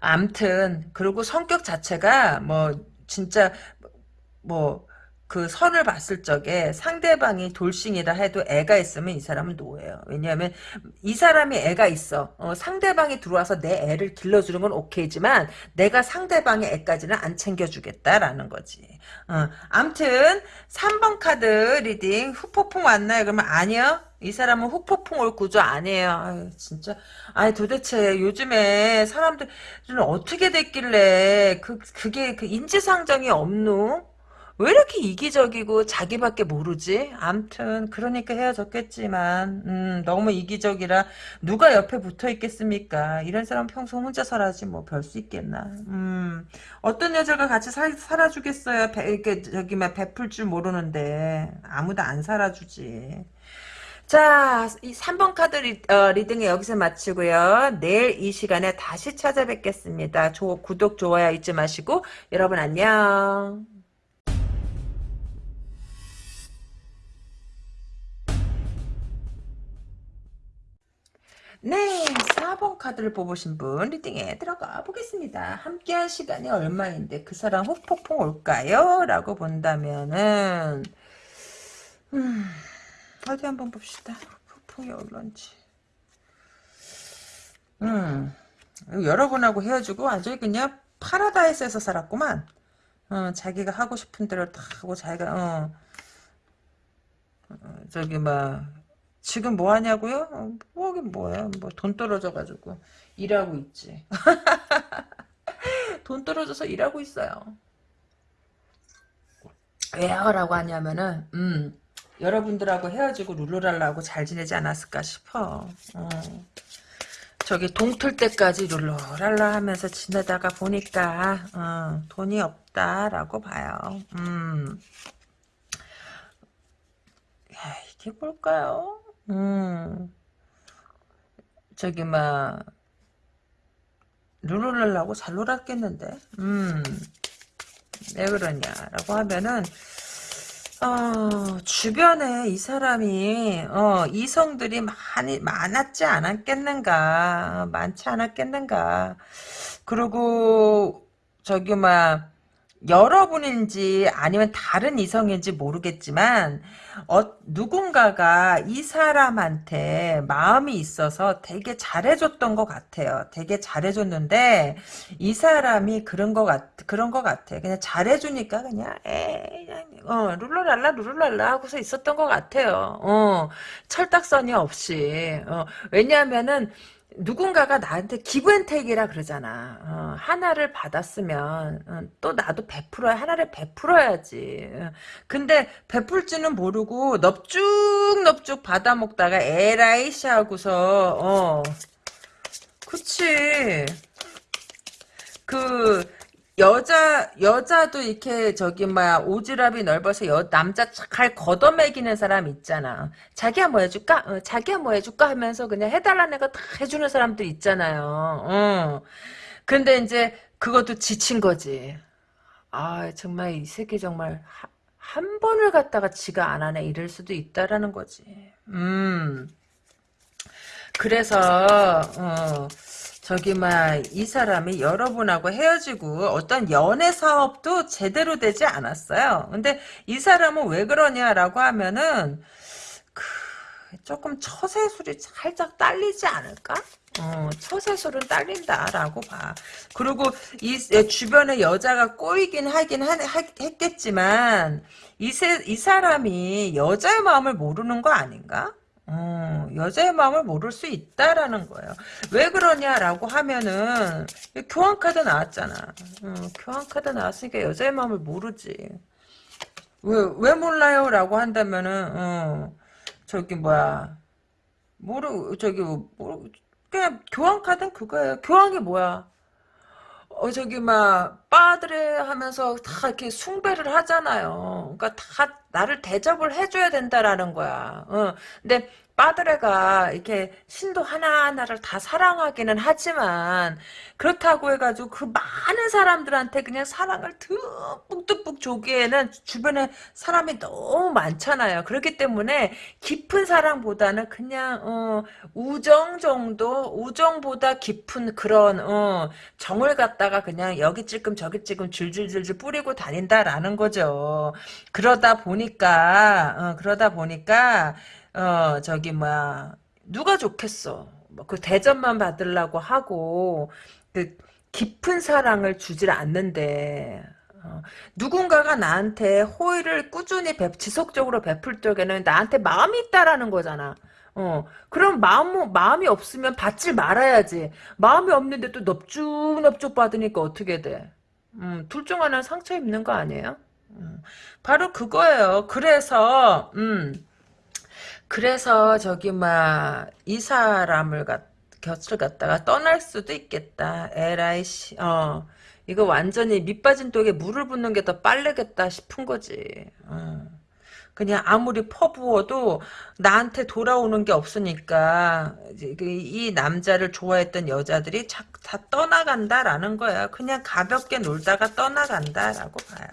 암튼 그리고 성격 자체가 뭐 진짜 뭐 그 선을 봤을 적에 상대방이 돌싱이다 해도 애가 있으면 이 사람은 노예요. 왜냐하면 이 사람이 애가 있어. 어, 상대방이 들어와서 내 애를 길러주는 건 오케이지만 내가 상대방의 애까지는 안 챙겨주겠다라는 거지. 어, 암튼 3번 카드 reading 후폭풍 왔나요? 그러면 아니요. 이 사람은 후폭풍 올 구조 아니에요. 아유, 진짜. 아니, 도대체 요즘에 사람들은 어떻게 됐길래, 그, 그게, 그 인지상정이 없노? 왜 이렇게 이기적이고 자기밖에 모르지? 암튼 그러니까 헤어졌겠지만 음, 너무 이기적이라 누가 옆에 붙어 있겠습니까? 이런 사람 평소 혼자 살아지 뭐 별 수 있겠나? 음, 어떤 여자가 같이 살, 살아주겠어요? 배, 이렇게 저기 막 베풀 줄 모르는데 아무도 안 살아주지. 자, 이 3번 카드 리, 어, 딩에 여기서 마치고요. 내일 이 시간에 다시 찾아뵙겠습니다. 조, 구독, 좋아요 잊지 마시고 여러분 안녕. 네, 4번 카드를 뽑으신 분 reading에 들어가 보겠습니다. 함께한 시간이 얼마인데 그 사람 후폭풍 올까요? 라고 본다면은 음, 어디 한번 봅시다. 통이 올런지. 음, 여러분하고 헤어지고 완전히 그냥 파라다이스에서 살았구만. 어, 자기가 하고 싶은 대로 다 하고 자기가 어, 어 저기 막 지금 뭐 하냐고요? 어, 뭐긴 뭐야. 뭐 돈 떨어져 가지고 일하고 있지. 돈 떨어져서 일하고 있어요. 왜요? 라고 하냐면은 음 여러분들하고 헤어지고 룰루랄라하고 잘 지내지 않았을까 싶어. 어. 저기 동틀 때까지 룰루랄라 하면서 지내다가 보니까 어, 돈이 없다라고 봐요. 음. 야, 이게 뭘까요? 음. 저기 막 룰루랄라고 잘 놀았겠는데. 음. 왜 그러냐라고 하면은 어, 주변에 이 사람이 어, 이성들이 많이 많았지 않았겠는가 어, 많지 않았겠는가 그리고 저기 막 여러분인지 아니면 다른 이성인지 모르겠지만 어, 누군가가 이 사람한테 마음이 있어서 되게 잘해줬던 것 같아요. 되게 잘해줬는데 이 사람이 그런 것 같, 그런 것 같아. 그냥 잘해주니까 그냥 에 어, 룰루랄라 룰루랄라 하고서 있었던 것 같아요. 어, 철딱선이 없이. 어, 왜냐하면은 누군가가 나한테 기브앤테이크라 그러잖아. 어, 하나를 받았으면 어, 또 나도 베풀어야 하나를 베풀어야지. 어, 근데 베풀지는 모르고 넙죽넙죽 받아먹다가 에라이씨 하고서 어 그치. 그 여자 여자도 이렇게 저기 뭐야 오지랖이 넓어서 여, 남자 잘 걷어매기는 사람 있잖아. 자기야 뭐 해줄까? 어, 자기야 뭐 해줄까 하면서 그냥 해달라는 애가 다 해주는 사람들 있잖아요. 어. 근데 이제 그것도 지친 거지. 아 정말 이 새끼 정말 하, 한 번을 갖다가 지가 안 하네 이럴 수도 있다라는 거지. 음. 그래서 어. 저기 막 이 사람이 여러분하고 헤어지고 어떤 연애 사업도 제대로 되지 않았어요. 근데 이 사람은 왜 그러냐라고 하면은 그 조금 처세술이 살짝 딸리지 않을까? 어, 처세술은 딸린다라고 봐. 그리고 이 주변에 여자가 꼬이긴 하긴 하, 했겠지만 이, 세, 이 사람이 여자의 마음을 모르는 거 아닌가? 어, 여자의 마음을 모를 수 있다라는 거예요. 왜 그러냐라고 하면은 교환카드 나왔잖아. 어, 교환카드 나왔으니까 여자의 마음을 모르지. 왜, 왜 몰라요? 라고 한다면은 어, 저기 뭐야 모르 저기 모르 그냥 교환카드는 그거예요. 교환이 뭐야? 어 저기 막 빠드레 하면서 다 이렇게 숭배를 하잖아요. 그러니까 다 나를 대접을 해줘야 된다라는 거야. 어. 근데 빠드레가 이렇게 신도 하나하나를 다 사랑하기는 하지만 그렇다고 해가지고 그 많은 사람들한테 그냥 사랑을 듬뿍듬뿍 조기에는 주변에 사람이 너무 많잖아요. 그렇기 때문에 깊은 사랑보다는 그냥 어, 우정 정도 우정보다 깊은 그런 어, 정을 갖다가 그냥 여기 찔끔 저기 찔끔 줄줄줄줄 뿌리고 다닌다라는 거죠. 그러다 보니까 어, 그러다 보니까 어 저기 뭐야 누가 좋겠어 뭐 그 대접만 받으려고 하고 그 깊은 사랑을 주질 않는데 어, 누군가가 나한테 호의를 꾸준히 배, 지속적으로 베풀 적에는 나한테 마음이 있다라는 거잖아. 어, 그럼 마음, 마음이 없으면 받질 말아야지. 마음이 없는데 또 넙죽넙죽 받으니까 어떻게 돼? 음, 둘 중 하나는 상처 입는 거 아니에요? 음, 바로 그거예요. 그래서, 음, 그래서 저기 막 이 사람을 갖 곁을 갖다가 떠날 수도 있겠다. 에라이 씨. 어. 이거 완전히 밑빠진 독에 물을 붓는 게 더 빠르겠다 싶은 거지. 어. 그냥 아무리 퍼부어도 나한테 돌아오는 게 없으니까 그이 남자를 좋아했던 여자들이 다 떠나간다라는 거야. 그냥 가볍게 놀다가 떠나간다라고 봐요.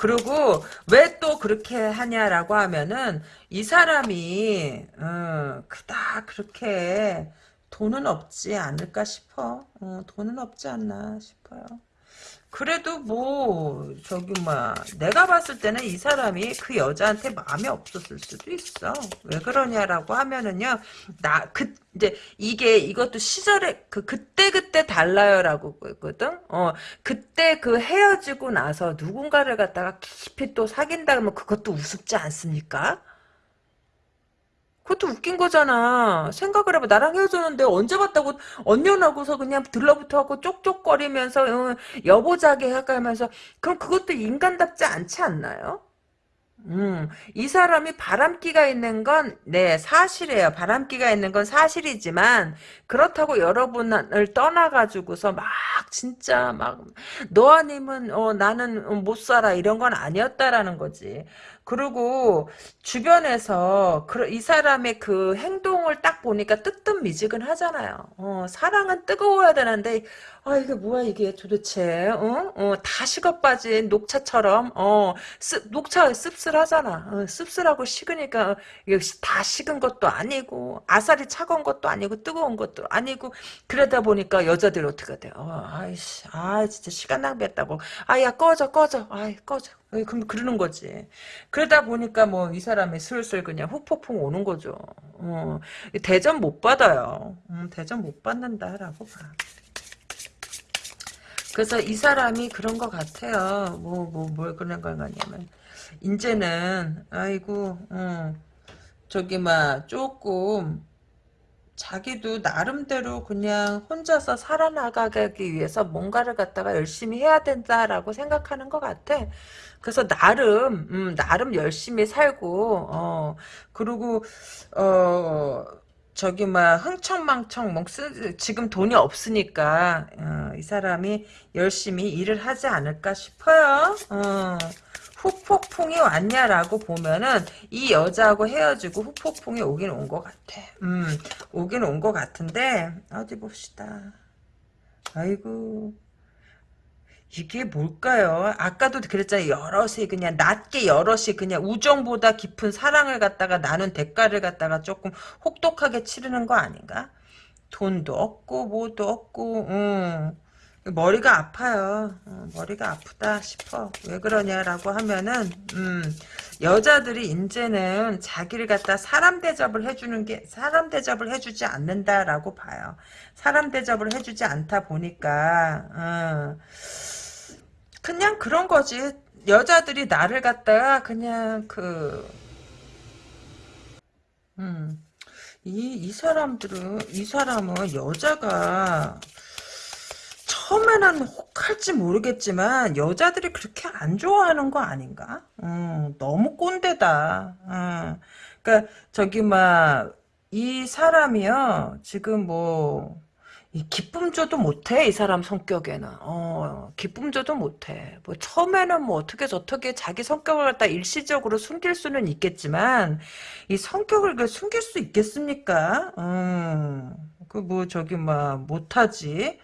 그리고 왜 또 그렇게 하냐라고 하면은 이 사람이 어, 그다 그렇게 돈은 없지 않을까 싶어. 어, 돈은 없지 않나 싶어요. 그래도 뭐 저기 뭐 내가 봤을 때는 이 사람이 그 여자한테 마음이 없었을 수도 있어. 왜 그러냐라고 하면은요. 나 그 이제 이게 이것도 시절에 그 그때 그때 달라요라고 했거든. 어 그때 그 헤어지고 나서 누군가를 갖다가 깊이 또 사귄다 그러면 그것도 우습지 않습니까? 그것도 웃긴 거잖아. 생각을 해봐. 나랑 헤어졌는데 언제 봤다고 언년하고서 그냥 들러붙어갖고 쪽쪽거리면서 어, 여보자기 해가면서 그럼 그것도 인간답지 않지 않나요? 음, 이 사람이 바람기가 있는 건, 네, 사실이에요. 바람기가 있는 건 사실이지만, 그렇다고 여러분을 떠나가지고서 막, 진짜, 막, 너 아니면, 어, 나는 못 살아. 이런 건 아니었다라는 거지. 그리고, 주변에서, 그, 이 사람의 그 행동을 딱 보니까 뜨뜻미지근 하잖아요. 어, 사랑은 뜨거워야 되는데, 아, 이게 뭐야, 이게 도대체, 어? 어, 다 식어 빠진 녹차처럼, 어, 씁, 녹차 씁쓸하잖아. 어, 씁쓸하고 식으니까, 이게 다 식은 것도 아니고, 아싸리 차가운 것도 아니고, 뜨거운 것도 아니고, 그러다 보니까 여자들이 어떻게 돼? 어, 아이씨, 아, 진짜 시간 낭비했다고. 아, 야, 꺼져, 꺼져. 아이, 꺼져. 어, 그럼 그러는 거지. 그러다 보니까 뭐, 이 사람이 슬슬 그냥 후폭풍 오는 거죠. 어, 대전 못 받아요. 음, 대전 못 받는다라고 봐. 그래서 이 사람이 그런 것 같아요. 뭐, 뭐, 뭘 그런 걸 가냐면. 이제는, 아이고, 어, 저기, 막, 조금, 자기도 나름대로 그냥 혼자서 살아나가기 위해서 뭔가를 갖다가 열심히 해야 된다라고 생각하는 것 같아. 그래서 나름, 음, 나름 열심히 살고, 어, 그리고, 어, 저기 막 흥청망청 뭐 쓰, 지금 돈이 없으니까 어, 이 사람이 열심히 일을 하지 않을까 싶어요. 어, 후폭풍이 왔냐라고 보면은 이 여자하고 헤어지고 후폭풍이 오긴 온 것 같아. 음, 오긴 온 것 같은데 어디 봅시다. 아이고 이게 뭘까요? 아까도 그랬잖아요. 여럿이 그냥 낮게 여럿이 그냥 우정보다 깊은 사랑을 갖다가 나눈 대가를 갖다가 조금 혹독하게 치르는 거 아닌가? 돈도 없고 뭐도 없고 음. 머리가 아파요. 어, 머리가 아프다 싶어. 왜 그러냐라고 하면은 음, 여자들이 이제는 자기를 갖다 사람 대접을 해주는 게 사람 대접을 해주지 않는다라고 봐요. 사람 대접을 해주지 않다 보니까 어, 그냥 그런 거지. 여자들이 나를 갖다가 그냥 그, 음, 이, 이 사람들은, 이 사람은 여자가 처음에는 혹할지 모르겠지만 여자들이 그렇게 안 좋아하는 거 아닌가? 음, 너무 꼰대다. 음, 그러니까 저기 막 이 사람이요 지금 뭐이 기쁨 줘도 못해 이 사람 성격에는. 어 기쁨 줘도 못해. 뭐 처음에는 뭐 어떻게 저떻게 자기 성격을 갖다 일시적으로 숨길 수는 있겠지만 이 성격을 그 숨길 수 있겠습니까? 음 그 뭐 저기 막 못하지.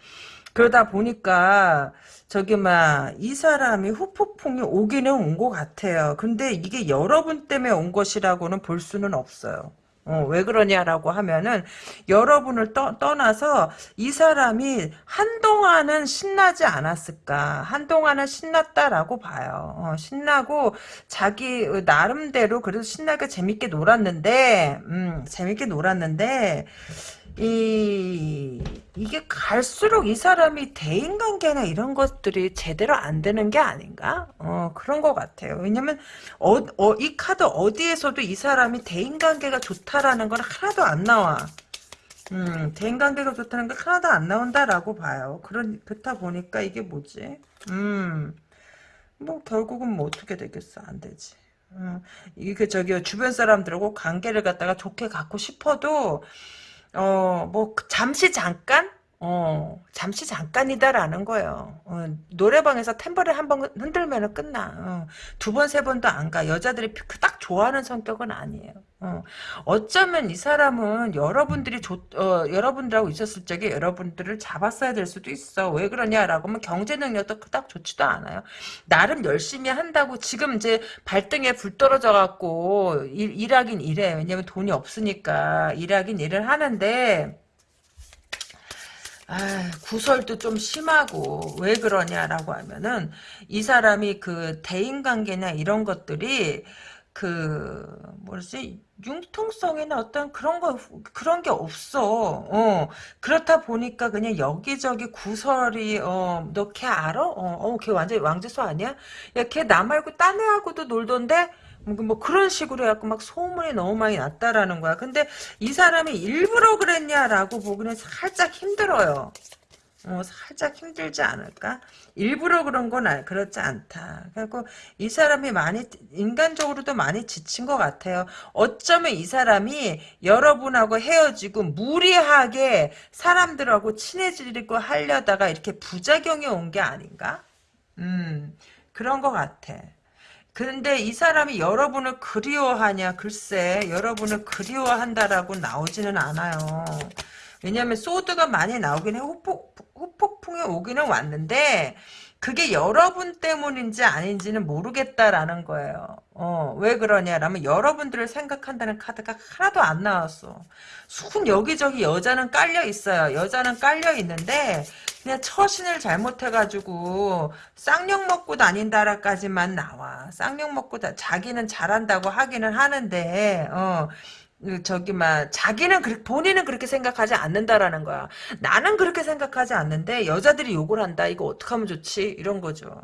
그러다 보니까 저기 막 이 사람이 후폭풍이 오기는 온 것 같아요. 근데 이게 여러분 때문에 온 것이라고는 볼 수는 없어요 어, 왜 그러냐라고 하면은 여러분을 떠, 떠나서 이 사람이 한동안은 신나지 않았을까? 한동안은 신났다라고 봐요. 어, 신나고 자기 나름대로 그래도 신나게 재밌게 놀았는데 음, 재밌게 놀았는데 이 이게 갈수록 이 사람이 대인관계나 이런 것들이 제대로 안 되는 게 아닌가? 어 그런 것 같아요. 왜냐면 어, 어, 이 카드 어디에서도 이 사람이 대인관계가 좋다라는 건 하나도 안 나와. 음 대인관계가 좋다는 게 하나도 안 나온다라고 봐요. 그런 그렇다 보니까 이게 뭐지? 음뭐 결국은 뭐 어떻게 되겠어? 안 되지. 음, 이게 저기 주변 사람들하고 관계를 갖다가 좋게 갖고 싶어도 어, 뭐, 잠시 잠깐? 어, 잠시 잠깐이다라는 거예요. 어, 노래방에서 탬버린 한번 흔들면 끝나. 어, 두 번, 세 번도 안 가. 여자들이 딱 좋아하는 성격은 아니에요. 어, 어쩌면 이 사람은 여러분들이 좋, 어, 여러분들하고 있었을 적에 여러분들을 잡았어야 될 수도 있어. 왜 그러냐라고 하면 경제 능력도 딱 좋지도 않아요. 나름 열심히 한다고 지금 이제 발등에 불 떨어져 갖고 일, 일하긴 일해. 왜냐면 돈이 없으니까 일하긴 일을 하는데 아, 구설도 좀 심하고 왜 그러냐라고 하면은 이 사람이 그 대인관계나 이런 것들이 그 뭐지 융통성이나 어떤 그런 거 그런 게 없어. 어 그렇다 보니까 그냥 여기저기 구설이 어너 걔 알아? 어어걔 완전 왕재수 아니야? 야 걔 나 말고 딴 애하고도 놀던데 뭐, 뭐 그런 식으로 해갖고 막 소문이 너무 많이 났다라는 거야. 근데 이 사람이 일부러 그랬냐라고 보기는 살짝 힘들어요. 어, 살짝 힘들지 않을까? 일부러 그런 건 아, 그렇지 않다. 그리고 이 사람이 많이 인간적으로도 많이 지친 것 같아요. 어쩌면 이 사람이 여러분하고 헤어지고 무리하게 사람들하고 친해지려고 하려다가 이렇게 부작용이 온 게 아닌가? 음 그런 것 같아. 그런데 이 사람이 여러분을 그리워하냐? 글쎄, 여러분을 그리워한다라고 나오지는 않아요. 왜냐하면 소드가 많이 나오긴 해. 후폭, 후폭풍이 오기는 왔는데 그게 여러분 때문인지 아닌지는 모르겠다라는 거예요. 어, 왜 그러냐라면 여러분들을 생각한다는 카드가 하나도 안 나왔어. 순 여기저기 여자는 깔려 있어요. 여자는 깔려 있는데 그냥 처신을 잘못해가지고 쌍욕 먹고 다닌다라까지만 나와. 쌍욕 먹고 다 자기는 잘한다고 하기는 하는데 어그 저기 막 자기는 그 본인은 그렇게 생각하지 않는다라는 거야. 나는 그렇게 생각하지 않는데 여자들이 욕을 한다. 이거 어떻게 하면 좋지? 이런 거죠.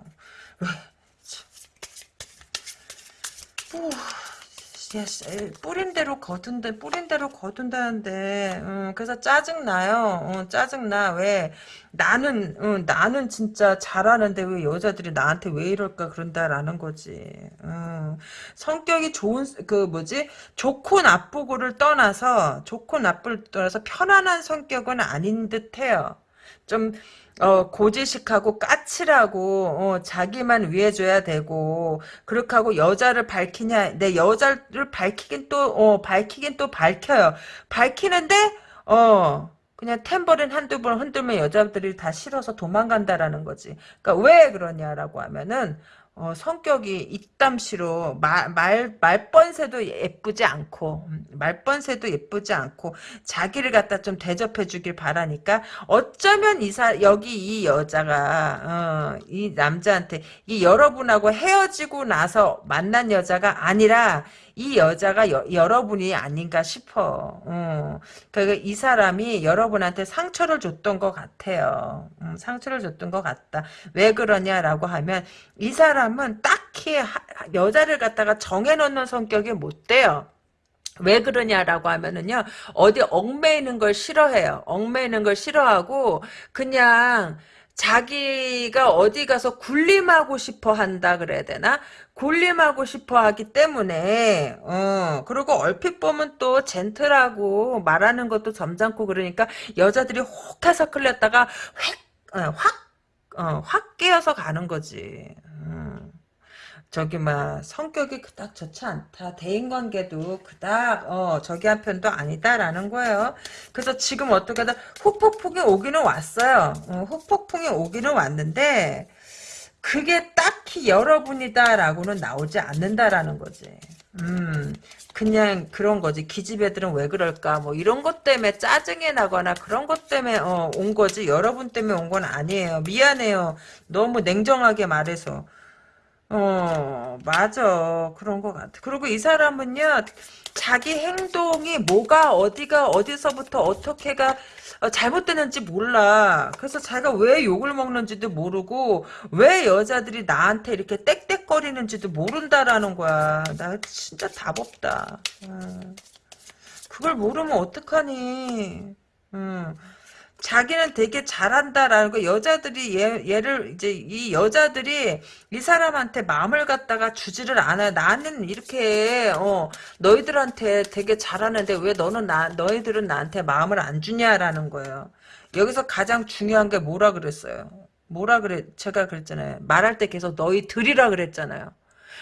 뿌린 대로 거둔다, 뿌린 대로 거둔다는데, 음, 그래서 짜증 나요. 어, 짜증 나. 왜? 나는, 어, 나는 진짜 잘하는데 왜 여자들이 나한테 왜 이럴까 그런다라는 거지. 어, 성격이 좋은, 그 뭐지? 좋고 나쁘고를 떠나서, 좋고 나쁘를 떠나서 편안한 성격은 아닌 듯 해요. 좀, 어, 고지식하고 까칠하고 어, 자기만 위해줘야 되고 그렇게 하고 여자를 밝히냐 내 여자를 밝히긴 또 어, 밝히긴 또 밝혀요. 밝히는데 어 그냥 탬버린 한두 번 흔들면 여자들이 다 싫어서 도망간다라는 거지. 그러니까 왜 그러냐라고 하면은 어, 성격이 이땀시로 말, 말, 말번새도 예쁘지 않고 음, 말번새도 예쁘지 않고 자기를 갖다 좀 대접해 주길 바라니까 어쩌면 이 사 여기 이 여자가 어, 이 남자한테 이 여러분하고 헤어지고 나서 만난 여자가 아니라 이 여자가 여, 러분이 아닌가 싶어. 어. 그러니까 이 사람이 여러분한테 상처를 줬던 것 같아요. 음, 상처를 줬던 것 같다. 왜 그러냐라고 하면 이 사람은 딱히 하, 여자를 갖다가 정해놓는 성격이 못 돼요. 왜 그러냐라고 하면은요 어디 얽매이는 걸 싫어해요 얽매이는 걸 싫어하고 그냥 자기가 어디 가서 군림하고 싶어 한다 그래야 되나? 군림하고 싶어 하기 때문에, 어, 그리고 얼핏 보면 또 젠틀하고 말하는 것도 점잖고 그러니까 여자들이 혹 해서 끌렸다가 획, 어, 확, 어, 확 깨어서 가는 거지. 음. 저기 막 성격이 그닥 좋지 않다. 대인관계도 그닥 어 저기 한 편도 아니다라는 거예요. 그래서 지금 어떻게든 후폭풍이 오기는 왔어요. 어, 후폭풍이 오기는 왔는데 그게 딱히 여러분이다라고는 나오지 않는다라는 거지. 음, 그냥 그런 거지. 기집애들은 왜 그럴까? 뭐 이런 것 때문에 짜증이 나거나 그런 것 때문에 어, 온 거지. 여러분 때문에 온 건 아니에요. 미안해요. 너무 냉정하게 말해서. 어, 맞아. 그런 것 같아. 그리고 이 사람은요, 자기 행동이 뭐가, 어디가, 어디서부터 어떻게가 어, 잘못되는지 몰라. 그래서 자기가 왜 욕을 먹는지도 모르고, 왜 여자들이 나한테 이렇게 땡땡거리는지도 모른다라는 거야. 나 진짜 답 없다. 음. 그걸 모르면 어떡하니. 음. 자기는 되게 잘한다라는 거 여자들이 얘, 얘를 이제 이 여자들이 이 사람한테 마음을 갖다가 주지를 않아요. 나는 이렇게 어 너희들한테 되게 잘하는데 왜 너는 나 너희들은 나한테 마음을 안 주냐라는 거예요. 여기서 가장 중요한 게 뭐라 그랬어요? 뭐라 그래 제가 그랬잖아요. 말할 때 계속 너희들이라 그랬잖아요.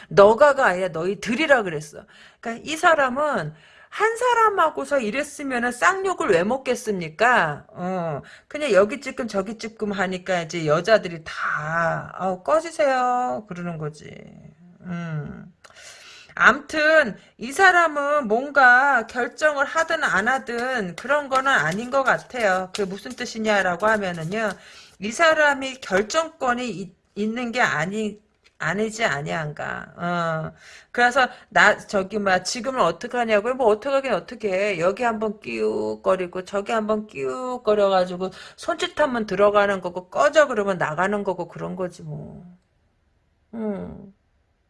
너가가 아니라 너희들이라 그랬어. 그러니까 이 사람은 한 사람하고서 이랬으면은 쌍욕을 왜 먹겠습니까? 어, 그냥 여기 찔끔 저기 찔끔 하니까 이제 여자들이 다, 어, 꺼지세요. 그러는 거지. 음. 암튼 이 사람은 뭔가 결정을 하든 안 하든 그런 거는 아닌 것 같아요. 그 무슨 뜻이냐라고 하면은요. 이 사람이 결정권이 있, 있는 게 아니 아니지 아니한가. 어. 그래서 나 저기 막 지금은 어떻게 하냐고요? 뭐 어떻게 하긴 어떻게 해. 여기 한번 끼욱거리고 저기 한번 끼욱거려 가지고 손짓하면 들어가는 거고 꺼져 그러면 나가는 거고 그런 거지 뭐. 음.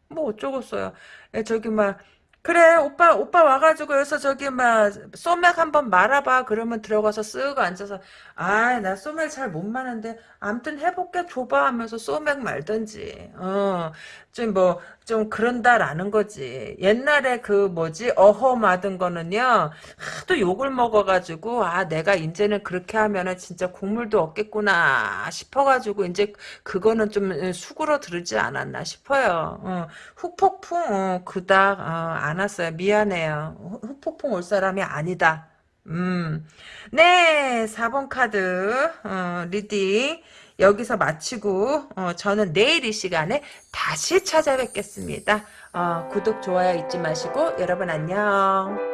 뭐 어쩌겠어요. 예, 저기 막 그래 오빠 오빠 와가지고 여기서 저기 막 소맥 한번 말아봐. 그러면 들어가서 쓱 앉아서 아 나 소맥 잘 못 마는데 암튼 해볼게 줘봐 하면서 소맥 말든지. 어 좀 뭐 좀 그런다라는 거지. 옛날에 그 뭐지? 어허 마든 거는요 하도 욕을 먹어가지고 아 내가 이제는 그렇게 하면은 진짜 국물도 없겠구나 싶어가지고 이제 그거는 좀 수그러 들지 않았나 싶어요. 어, 후폭풍 어, 그닥 어, 안 왔어요. 미안해요. 후- 후폭풍 올 사람이 아니다. 음. 네, 4번 카드, 어, reading. 여기서 마치고, 어, 저는 내일 이 시간에 다시 찾아뵙겠습니다. 어, 구독, 좋아요 잊지 마시고, 여러분 안녕.